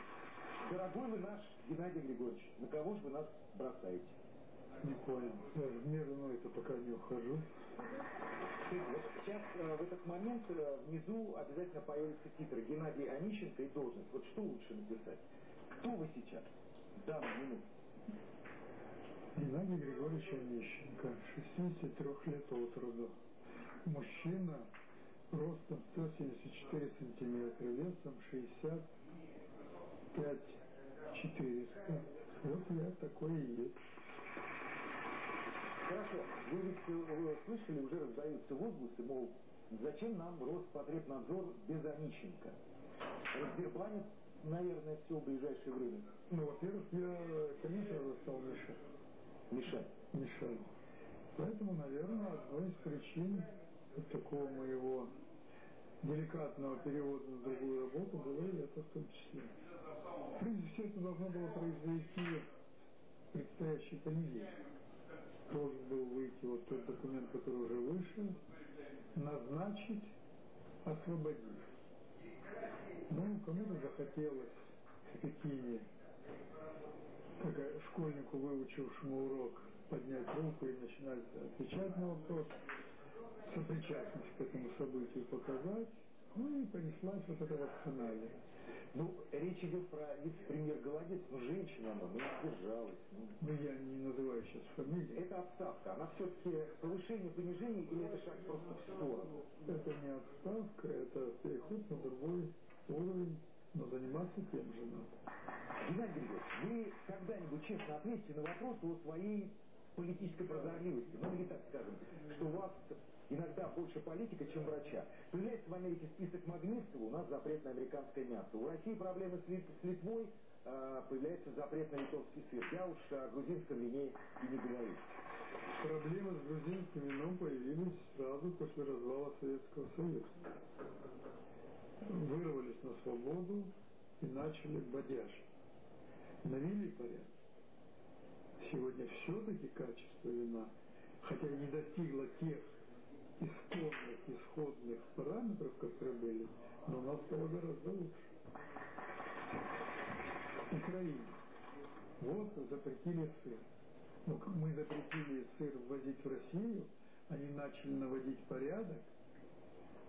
дорогой вы наш Геннадий Григорьевич, на кого же вы нас бросаете? Не понял. В мир иной-то пока не ухожу. Сейчас э, в этот момент э, внизу обязательно появятся титры Геннадий Онищенко и должность. Вот что лучше написать? Кто вы сейчас? Да, минуту. Геннадий Григорьевич Онищенко, 63 лет от роду. Мужчина, ростом 174 сантиметра, весом 65 400. Вот я такой и есть. Хорошо. Вы ведь э, слышали, уже раздаются возгласы, мол, зачем нам Роспотребнадзор без Онищенко? Разбербанит, наверное, все в ближайшее время. Ну, во-первых, я, конечно, стал мешать. Мешать? Мешать. Поэтому, наверное, одной из причин вот такого моего деликатного перевода на другую работу было и это в том числе. Прежде всего, это должно было произойти предстоящий понедельник должен был выйти вот тот документ, который уже вышел, назначить, освободить. Ну, кому-то захотелось в Пекине, как школьнику, выучившему урок, поднять руку и начинать отвечать на вопрос, сопричастность к этому событию показать, ну и понеслась вот эта вакцинальная. Ну, речь идет про вице-премьер Голодец, ну, женщина она, ну, сдержалась. Ну. ну, я не называю сейчас фамилии. Это отставка, она все-таки повышение, понижение или это шаг просто в сторону? Это не отставка, это переход на другой уровень, но заниматься тем же надо. Геннадий Григорьевич, вы когда-нибудь честно ответите на вопрос о своей политической прозорливости, ну или так скажем, что у вас иногда больше политика, чем врача. Появляется в Америке список Магнитского, у нас запрет на американское мясо. У России проблемы с, Лит с Литвой, э, появляется запрет на литовский сыр. Я уж о грузинском вине и не говорю. Проблемы с грузинским вином появились сразу после развала Советского Союза. Вырвались на свободу и начали бодяж. Навели порядок. Сегодня все-таки качество вина, хотя не достигло тех исходных, исходных параметров, которые были, но у нас стало гораздо лучше. Украине. Вот запретили сыр. Ну, мы запретили сыр ввозить в Россию, они начали наводить порядок,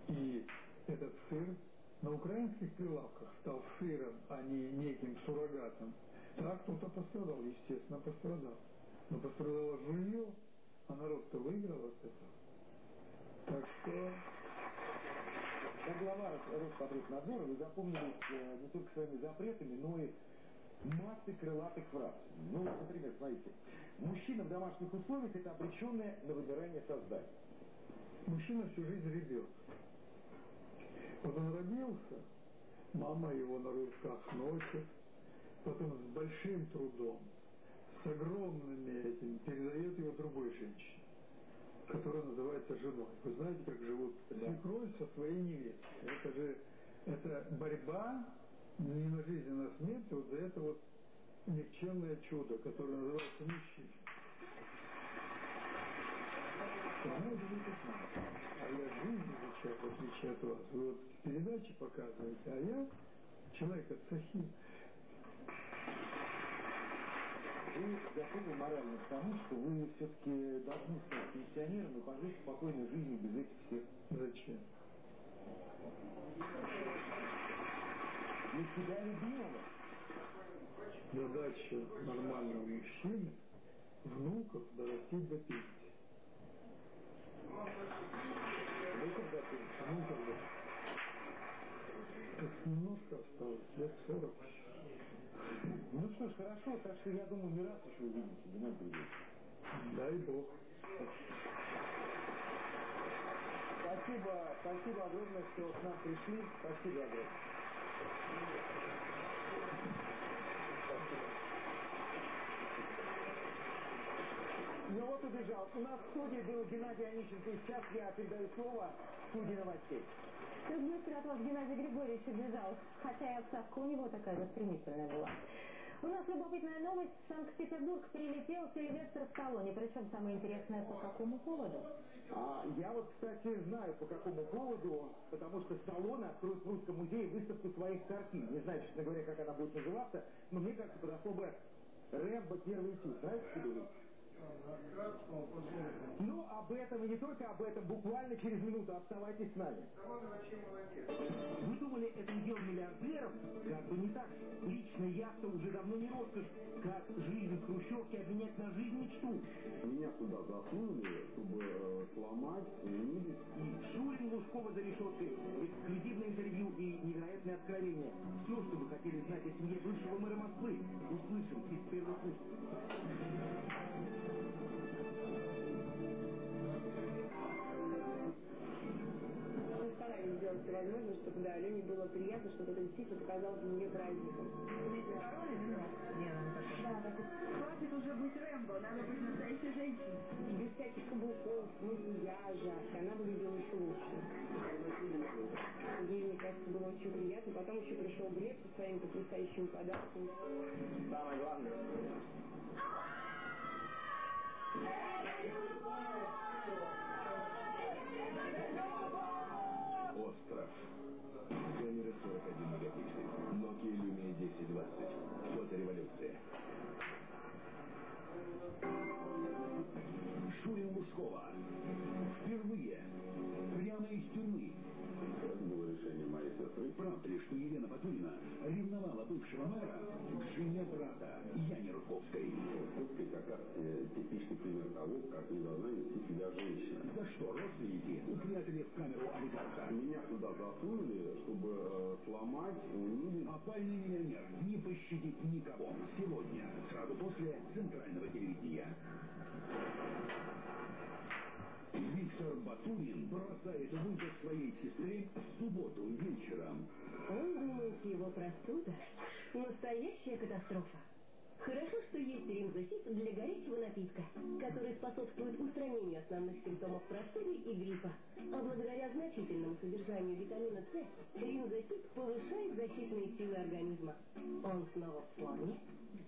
и этот сыр на украинских прилавках стал сыром, а не неким суррогатом. Так кто-то пострадал, естественно, пострадал. Но пострадало жилье, а народ-то выиграл от этого. Так что как глава Роспотребнадзора вы запомнились э, не только своими запретами, но и массой крылатых фраз. Ну, например, смотрите. Мужчина в домашних условиях – это обреченное на вымирание создание. Мужчина всю жизнь ребенок. Вот он родился, мама его на руках носит, потом с большим трудом, с огромными этим, передает его другой женщине, которая называется женой. Вы знаете, как живут свекровь со своей невестой. Это же это борьба не на жизнь, а на смерть вот за это вот никчемное чудо, которое называется мужчина. Она живет. А я жизнь изучаю, в отличие от вас. Вы вот передачи показываете, а я человек от Сахи. Вы готовы морально к тому, что вы все-таки должны стать пенсионером и пожить спокойной жизнью без этих всех? Зачем? Для себя любимого? Задача нормального мужчины внуков дорастить до пенсии. Внуков до пенсии? Внуков до Как немножко осталось, лет сорок. Ну что ж, хорошо, так что я думаю, не раз еще увидимся, Геннадий Григорьевич. Дай Бог. Спасибо, спасибо огромное, что к нам пришли. Спасибо огромное. Ну вот убежал. У нас в студии был Геннадий Онищенко. И сейчас я передаю слово студии новостей. Как быстро от вас Геннадий Григорьевич убежал, хотя и отставка у него такая же стремительная была. У нас любопытная новость. В Санкт-Петербург прилетел Сильвестр Сталлоне. Причем самое интересное, по какому поводу? А, я вот, кстати, знаю, по какому поводу, потому что Сталлоне откроет в Русском музее выставку своих картин. Не знаю, честно говоря, как она будет называться, но мне кажется, подошло бы Рэмбо первый этюд. Знаете, что ну, об этом и не только об этом, буквально через минуту. Оставайтесь с нами. Вы думали, это удел миллиардеров? Как бы не так. Личная яхта уже давно не роскошь. Как жизнь в Хрущевке обменять на жизнь мечту? Меня сюда засунули, чтобы э, сломать, унизить. И Шурин Лужкова за решеткой. Эксклюзивное интервью и невероятное откровение. Все, что вы хотели знать о семье бывшего мэра Москвы, услышим из первых уст. Все возможное, чтобы да, Лене было приятно, чтобы это действительно показалось нее праздником. Король или нет? Да, так хватит уже быть Рэмбо, надо быть настоящей женщиной. Без всяких каблуков, макияжа, она выглядела еще лучше. Ей, мне кажется, было очень приятно. Потом еще пришел Глеб со своими потрясающими подарками. Самое главное. Остров. Камера 41 мегапиксель. Nokia Lumia 1020. Фотореволюция. Шурин Лужкова. Впервые. Прямо из тюрьмы. Это было решение моей сестры. Правда ли, что Елена Батурина ревновала бывшего мэра к жене брата Яне Рудковской? Русский как раз э, типичный пример того, как не должна вести себя женщина. За что родственники упрятали в камеру олигарха? Меня сюда засунули, чтобы э, сломать, унизить. Опальный миллионер не пощадит никого. Сегодня, сразу после центрального телевидения. Виктор Батурин бросает вызов своей сестре в субботу вечером. Он думает, его простуда – настоящая катастрофа. Хорошо, что есть римзосит для горячего напитка, который способствует устранению основных симптомов простуды и гриппа. А благодаря значительному содержанию витамина С, римзосит повышает защитные силы организма. Он снова в форме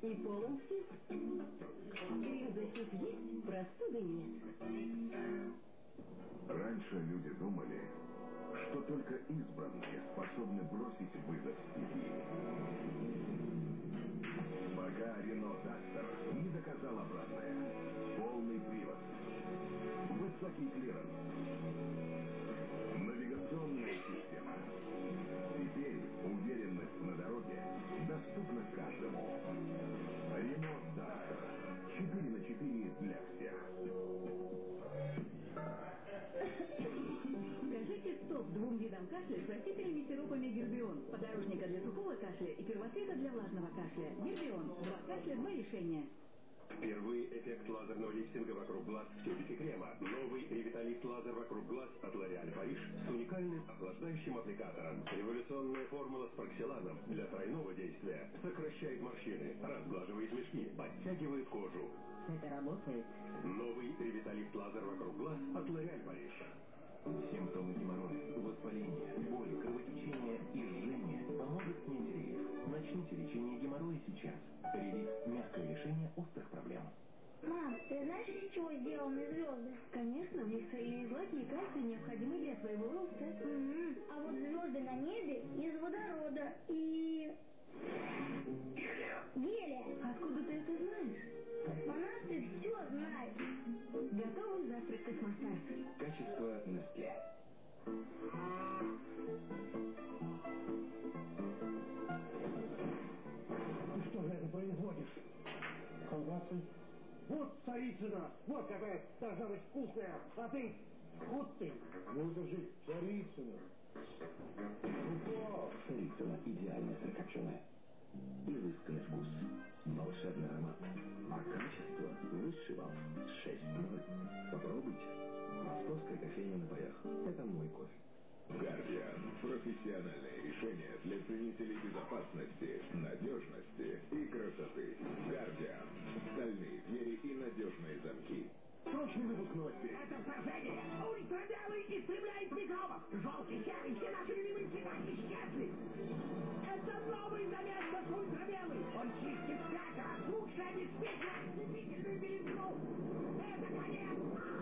и полон сил. Ринзасип есть, простуды нет. Раньше люди думали, что только избранные способны бросить вызов стихии. Пока Renault Duster не доказал обратное. Полный привод. Высокий клиренс. Решения. Впервые эффект лазерного лифтинга вокруг глаз в тюбике крема. Новый ревиталист лазер вокруг глаз от L'Oréal Париж с уникальным охлаждающим аппликатором. Революционная формула с паркселаном для тройного действия сокращает морщины, разглаживает мешки, подтягивает кожу. Это работает. Новый ревиталист лазер вокруг глаз от L'Oréal Париж. Симптомы геморроя, воспаления, боли, кровотечения и жжения лечение геморроя сейчас. Релиф – мягкое решение острых проблем. Мам, ты знаешь, из чего сделаны звезды? Конечно, у них цельные злаки и кальций, необходимы для своего роста. М-м, А вот звезды на небе из водорода и... Гелия. Откуда ты это знаешь? Космонавты все знают. Готовый завтрак космостарт. Качество Nestle. Ты что же это производишь? Колбасы? Вот царицына! Вот какая должна быть вкусная! А ты? Вот ты! Ну это же Царицына. Упал. Царицына идеально сырокопченая. Изысканный вкус. Волшебный аромат. А качество высший балл. 6 Попробуйте. Московская кофейня на паях. Это мой кофе. Гардиан. Профессиональное решение для ценителей безопасности, надежности и красоты. Гардиан. Стальные двери и надежные замки. Срочный выпуск новостей. Это вторжение! Ультрамелый истребляет микробов! Желтый, серый, все наши любимые цвета исчезли! Это новый доместос ультрамелый! Он чистит в пять раз лучше обеспечивает ослепительную белизну! Это конец!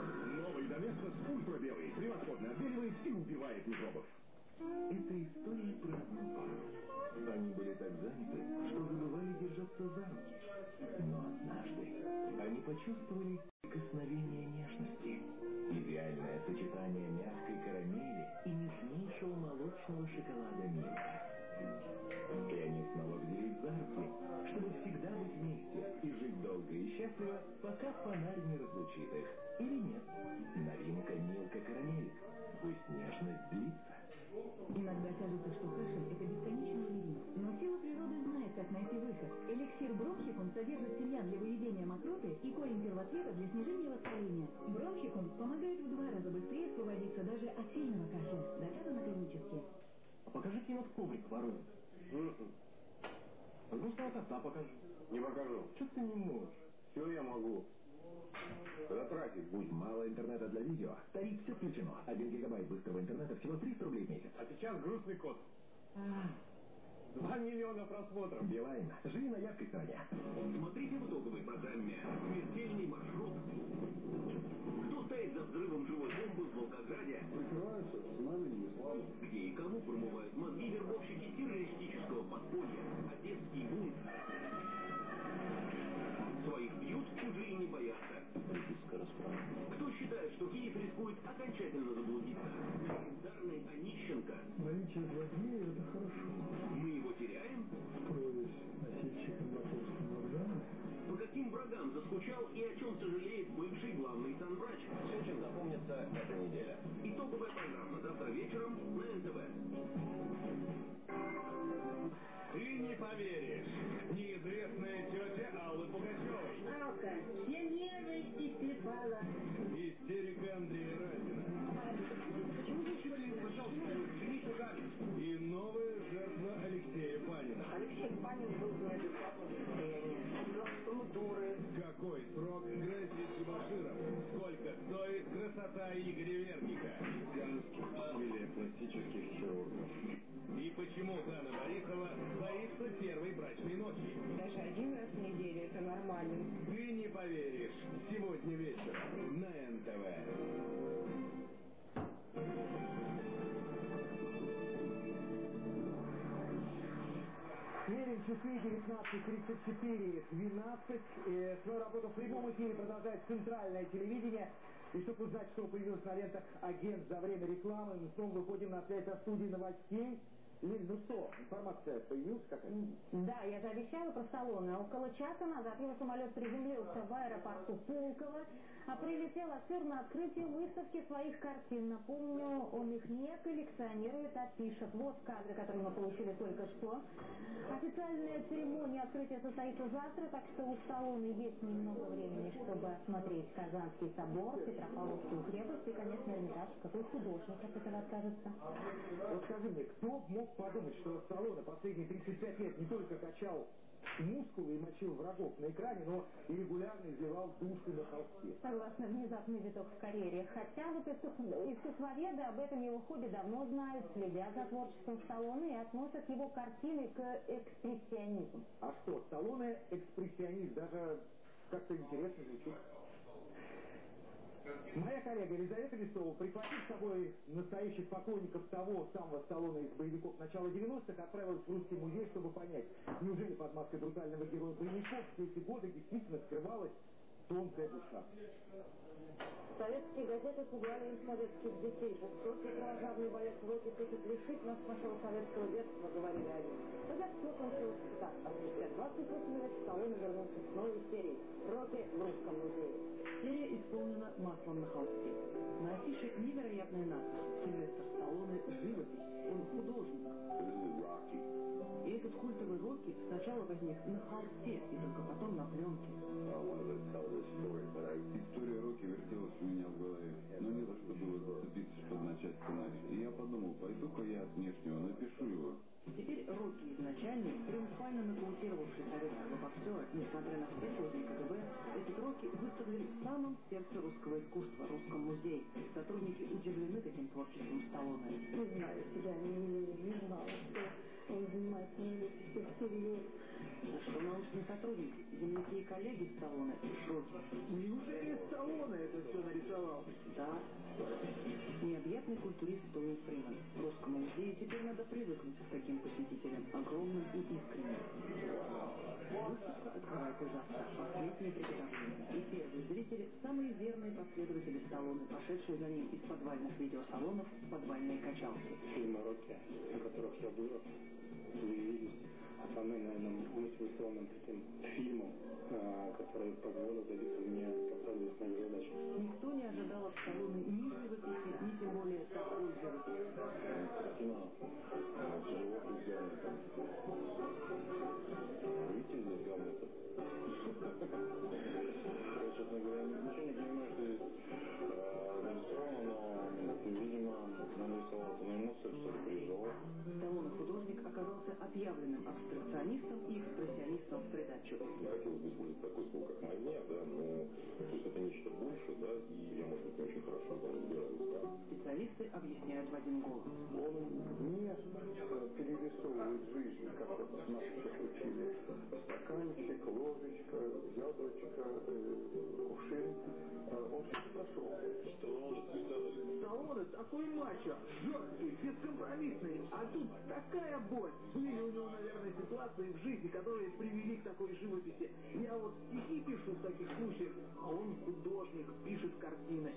Ультрабелый. Превосходно отбеливает и убивает микробов. Это история про одну пару. Они были так заняты, что забывали держаться за руки. Но однажды они почувствовали прикосновение нежности. Идеальное сочетание мягкой карамели и нежнейшего молочного шоколада мира. И они снова взялись за руки, чтобы всегда быть вместе и жить долго и счастливо, пока фонарь не разлучит их. Или нет? Бронхикум содержит семян для выведения мокроты и корень первоцвета для снижения воспаления. Бронхикум помогает в два раза быстрее освободиться даже от сильного кашля. Доказано клинически. Покажите этот коврик ворует. Пожалуйста, от отца покажи. Не покажу. Что ты не можешь? Все я могу. Затратить будь. Мало интернета для видео. Тариф все включено. Один гигабайт быстрого интернета всего 300 рублей в месяц. А сейчас грустный кот. Два миллиона просмотров. Билайн. Живи на яркой стороне. Смотрите в итоговой программе «Смертельный маршрут». Кто стоит за взрывом живой бомбы в Волгограде? Прикрываются знаменем ислама. Где и кому промывают мозги вербовщики террористического подполья? Одесский бунт. Своих бьют, уже и не боятся. Кто считает, что Киев рискует окончательно заблудиться? Легендарный Онищенко. Наличие злодея – это хорошо. Мы его теряем? Строясь носильщиком московским вокзалом, По каким врагам заскучал и о чем сожалеет бывший главный санврач? Все, чем запомнится эта неделя. Итоговая программа завтра вечером на НТВ. Ты не поверишь. Неизвестная тетя Аллы Пугачевой. Алка, все нежности склепала. Истерика Андрея Разина. Почему вы считали, пожалуйста, жените Галю? И новая жертва Алексея Панина. Алексей Панин был мы дуры. Какой срок грозит дебоширам? Сколько стоит красота Игоря Верника? Усилия пластических хирургов. И почему Дана Борисова боится первой брачной ночи? Даже один раз в неделю это нормально. Ты не поверишь. Сегодня вечером 19.34, 12. Э, свою работу в прямом эфире продолжает центральное телевидение. И чтобы узнать, что появилось на лентах агент за время рекламы, мы снова выходим на связь со студией новостей. Лиль, ну что, информация появилась какая-то? Да, я же обещала про Сталлоне. Около часа назад его самолет приземлился в аэропорту Пулково. А прилетел актер на открытие выставки своих картин. Напомню, он их не коллекционирует, а пишет. Вот кадры, которые мы получили только что. Официальная церемония открытия состоится завтра, так что у Сталлоне есть немного времени, чтобы осмотреть Казанский собор, Петропавловскую крепость и, конечно, Эрмитаж. Какой художник от этого откажется? Вот скажи мне, кто мог подумать, что Сталлоне последние 35 лет не только качал мускулы и мочил врагов на экране, но и регулярно изливал душу на холсте. Согласно внезапный виток в карьере. Хотя вот искусствоведы об этом его хобби давно знают, следят за творчеством Сталлоне и относят его картины к экспрессионизму. А что, Сталлоне экспрессионист, даже как-то интересно звучит. Моя коллега Елизавета Листова, прихватив с собой настоящих поклонников того самого Сталлоне из боевиков начала 90-х, отправилась в Русский музей, чтобы понять, неужели под маской брутального героя боевиков все эти годы действительно скрывалась тонкая душа. Советские газеты пугали им советских детей. Жестокий кровожадный боец Рокки хочет лишить нас нашего советского детства, говорили они. Но детство кончилось так, а спустя 28 лет Сталлоне вернулся с новой серией «Рокки в русском музее». Исполнена маслом на холсте. На афише невероятная надпись «Сильвестр Сталлоне. Живопись. Он художник». И этот культовый Рокки сначала возник на холсте и только потом на пленке. История Рокки вертелась у меня в голове, но не за что было зацепиться, чтобы начать сценарий. И я подумал, пойду-ка я от внешнего напишу его. Теперь Рокки изначальный, триумфально нокаутировавший советского боксера, несмотря на все сотни КГБ, этот Рокки выставлен в самом сердце русского искусства, русском музее. Сотрудники удивлены таким творчеством Сталлоне. Не знаю себя, не, не знала, что он не всерьез. На что научный сотрудник, земляки и коллеги Сталлоне в шоке. Неужели Сталлоне это все нарисовал? Да. Необъятный культурист Тони Фриман. Русскому музею теперь надо привыкнуть к таким посетителям, огромным и искренним. Выставка открывается завтра. Последнее приготовление. И первые зрители – самые верные последователи Сталлоне, пошедшие за ним из подвальных видеосалонов в подвальные качалки. Фильмы Рокки, на которых я был, появились основным, наверное, мотивационным таким фильмом, а, который позволил добиться мне поставить свою задачу. Никто не ожидал от Сталлоне ни живописи, ни тем более такой живописи. Картина живопись Гамлета. Видите здесь Гамлета? Я, честно говоря, ничего не понимаю, что здесь э, нарисовано, но, видимо, нарисовал переживал. Сталлоне художник оказался отъявленным абстракционистом и экспрессионистом в придачу. Хотелось бы использовать такой слово, как мания, да, но то есть это нечто больше, да, и я, может быть, не очень хорошо там разбираюсь, да. Специалисты объясняют в один голос. Он не перерисовывает жизнь, как вот нас всех учили. Стаканчик, ложечка, яблочко, э, кувшин. Э, Он все прошел. Сталлоне такой мачо, жесткий, бескомпромиссный, а тут такая боль. Были у него, наверное, ситуации в жизни, которые привели к такой живописи. Я вот стихи пишу в таких случаях, а он художник, пишет картины.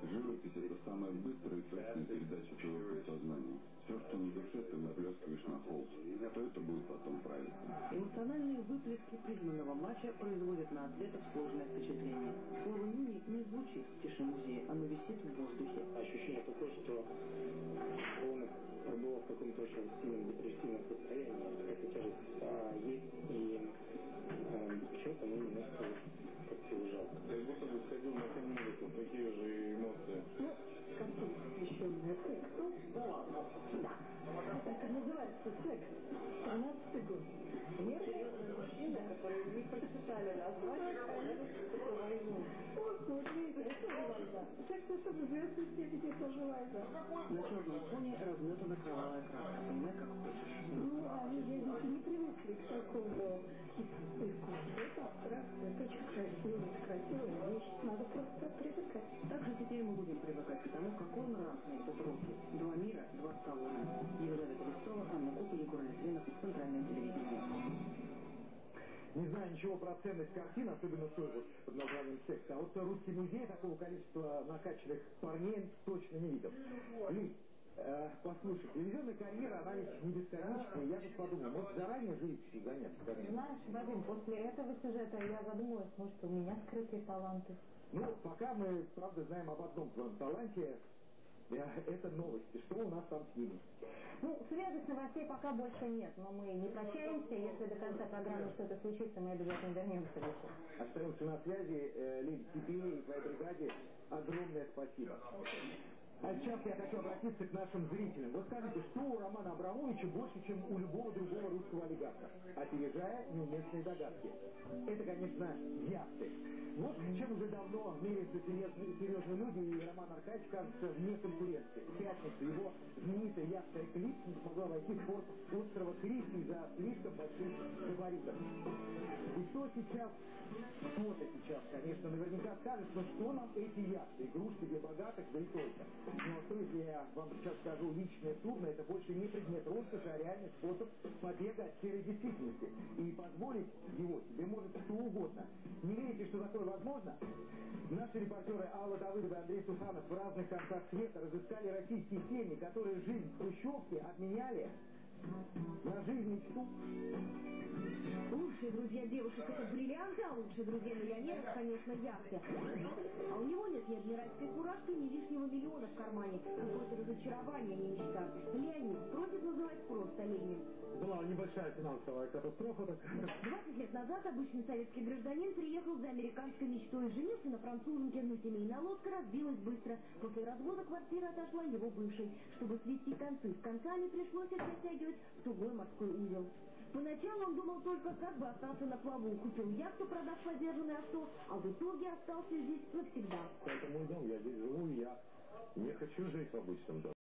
Живопись – это самая быстрая и точная передача твоего подсознания. Все, что на душе, ты выплескиваешь на холст. То это будет потом правильно. Эмоциональные выплески признанного матча производят на атлетов сложное впечатление. Слово «мини» не звучит в тиши музея, оно висит в воздухе. Ощущение такое, что он пребывал в каком-то очень сильном депрессивном состоянии. Эта тяжесть а, есть, и а, почему-то мне немножко его жалко. Как будто бы сходил на ужасов, такие же эмоции. Ну, картина, посвященная сексу. Да ладно. Да. Так и называется секс. 13 год. Серьезные мужчины, которые не прочитали название. На черном фоне разметана кровавая краска. Понимай, как хочешь. Ну, они же видите, не привыкли к такому. Это очень красиво, красивая вещь. Надо просто привыкать. Также теперь мы будем привыкать к тому, какой он разный, этот Рокки. Два мира, два Сталлоне. Елизавета Листова, Анна Купа, Егор Литвинов, Центральное телевидение. Не знаю ничего про ценность картин, особенно той вот под названием «Секс». А вот русский музей такого количества накачанных парней точно не видел. Лиз, Э, послушай, телевизионная карьера, она ведь не бесконечная. Я тут подумал, может заранее живописью заняться когда-нибудь? Знаешь, Вадим, после этого сюжета я задумалась, может, у меня скрытые таланты. Ну, пока мы, правда, знаем об одном твоем таланте. Э, Это новости. Что у нас там с ними? Ну, свежих новостей пока больше нет, но мы не прощаемся. Если до конца программы что-то случится, мы обязательно вернемся. Остаемся на связи. Э, Лень, тебе и твоей бригаде огромное спасибо. А сейчас я хочу обратиться к нашим зрителям. Вот скажите, что у Романа Абрамовича больше, чем у любого другого русского олигарха? Опережая неуместные догадки. Это, конечно, яхты. Вот чем уже давно меряются серьезные, люди, и Роман Аркадьевич, кажется, вне конкуренции. В пятницу его знаменитая яхта «Эклипс» не смогла войти в порт острова Крит из-за слишком больших габаритов. И что сейчас, кто-то сейчас, конечно, наверняка скажет, но что нам эти яхты, игрушки для богатых, да и только. Ну а что, если я вам сейчас скажу, личное судно, это больше не предмет роскоши, а реальный способ побега от серой действительности. И позволить его себе может кто угодно. Не верите, что такое возможно? Наши репортеры Алла Давыдова и Андрей Суханов в разных концах света разыскали российские семьи, которые жизнь в Хрущевке обменяли на жизнь мечту. Лучшие друзья девушек это бриллианты, а лучшие друзья миллионеров, конечно, яхты. А у него нет ни адмиральской фуражки, ни лишнего миллиона в кармане. Какое-то разочарование, не мечта. Леонид просит называть просто Ленин. Была небольшая финансовая катастрофа такая. 20 лет назад обычный советский гражданин приехал за американской мечтой. Женился на француженке, но семейная лодка разбилась быстро. После развода квартира отошла его бывшей. Чтобы свести концы с концами, пришлось их затягивать в тугой морской узел. Поначалу он думал только, как бы остаться на плаву. Купил яхту, продав подержанное авто, а в итоге остался здесь навсегда. Это мой дом, я здесь живу, я не хочу жить в обычном доме.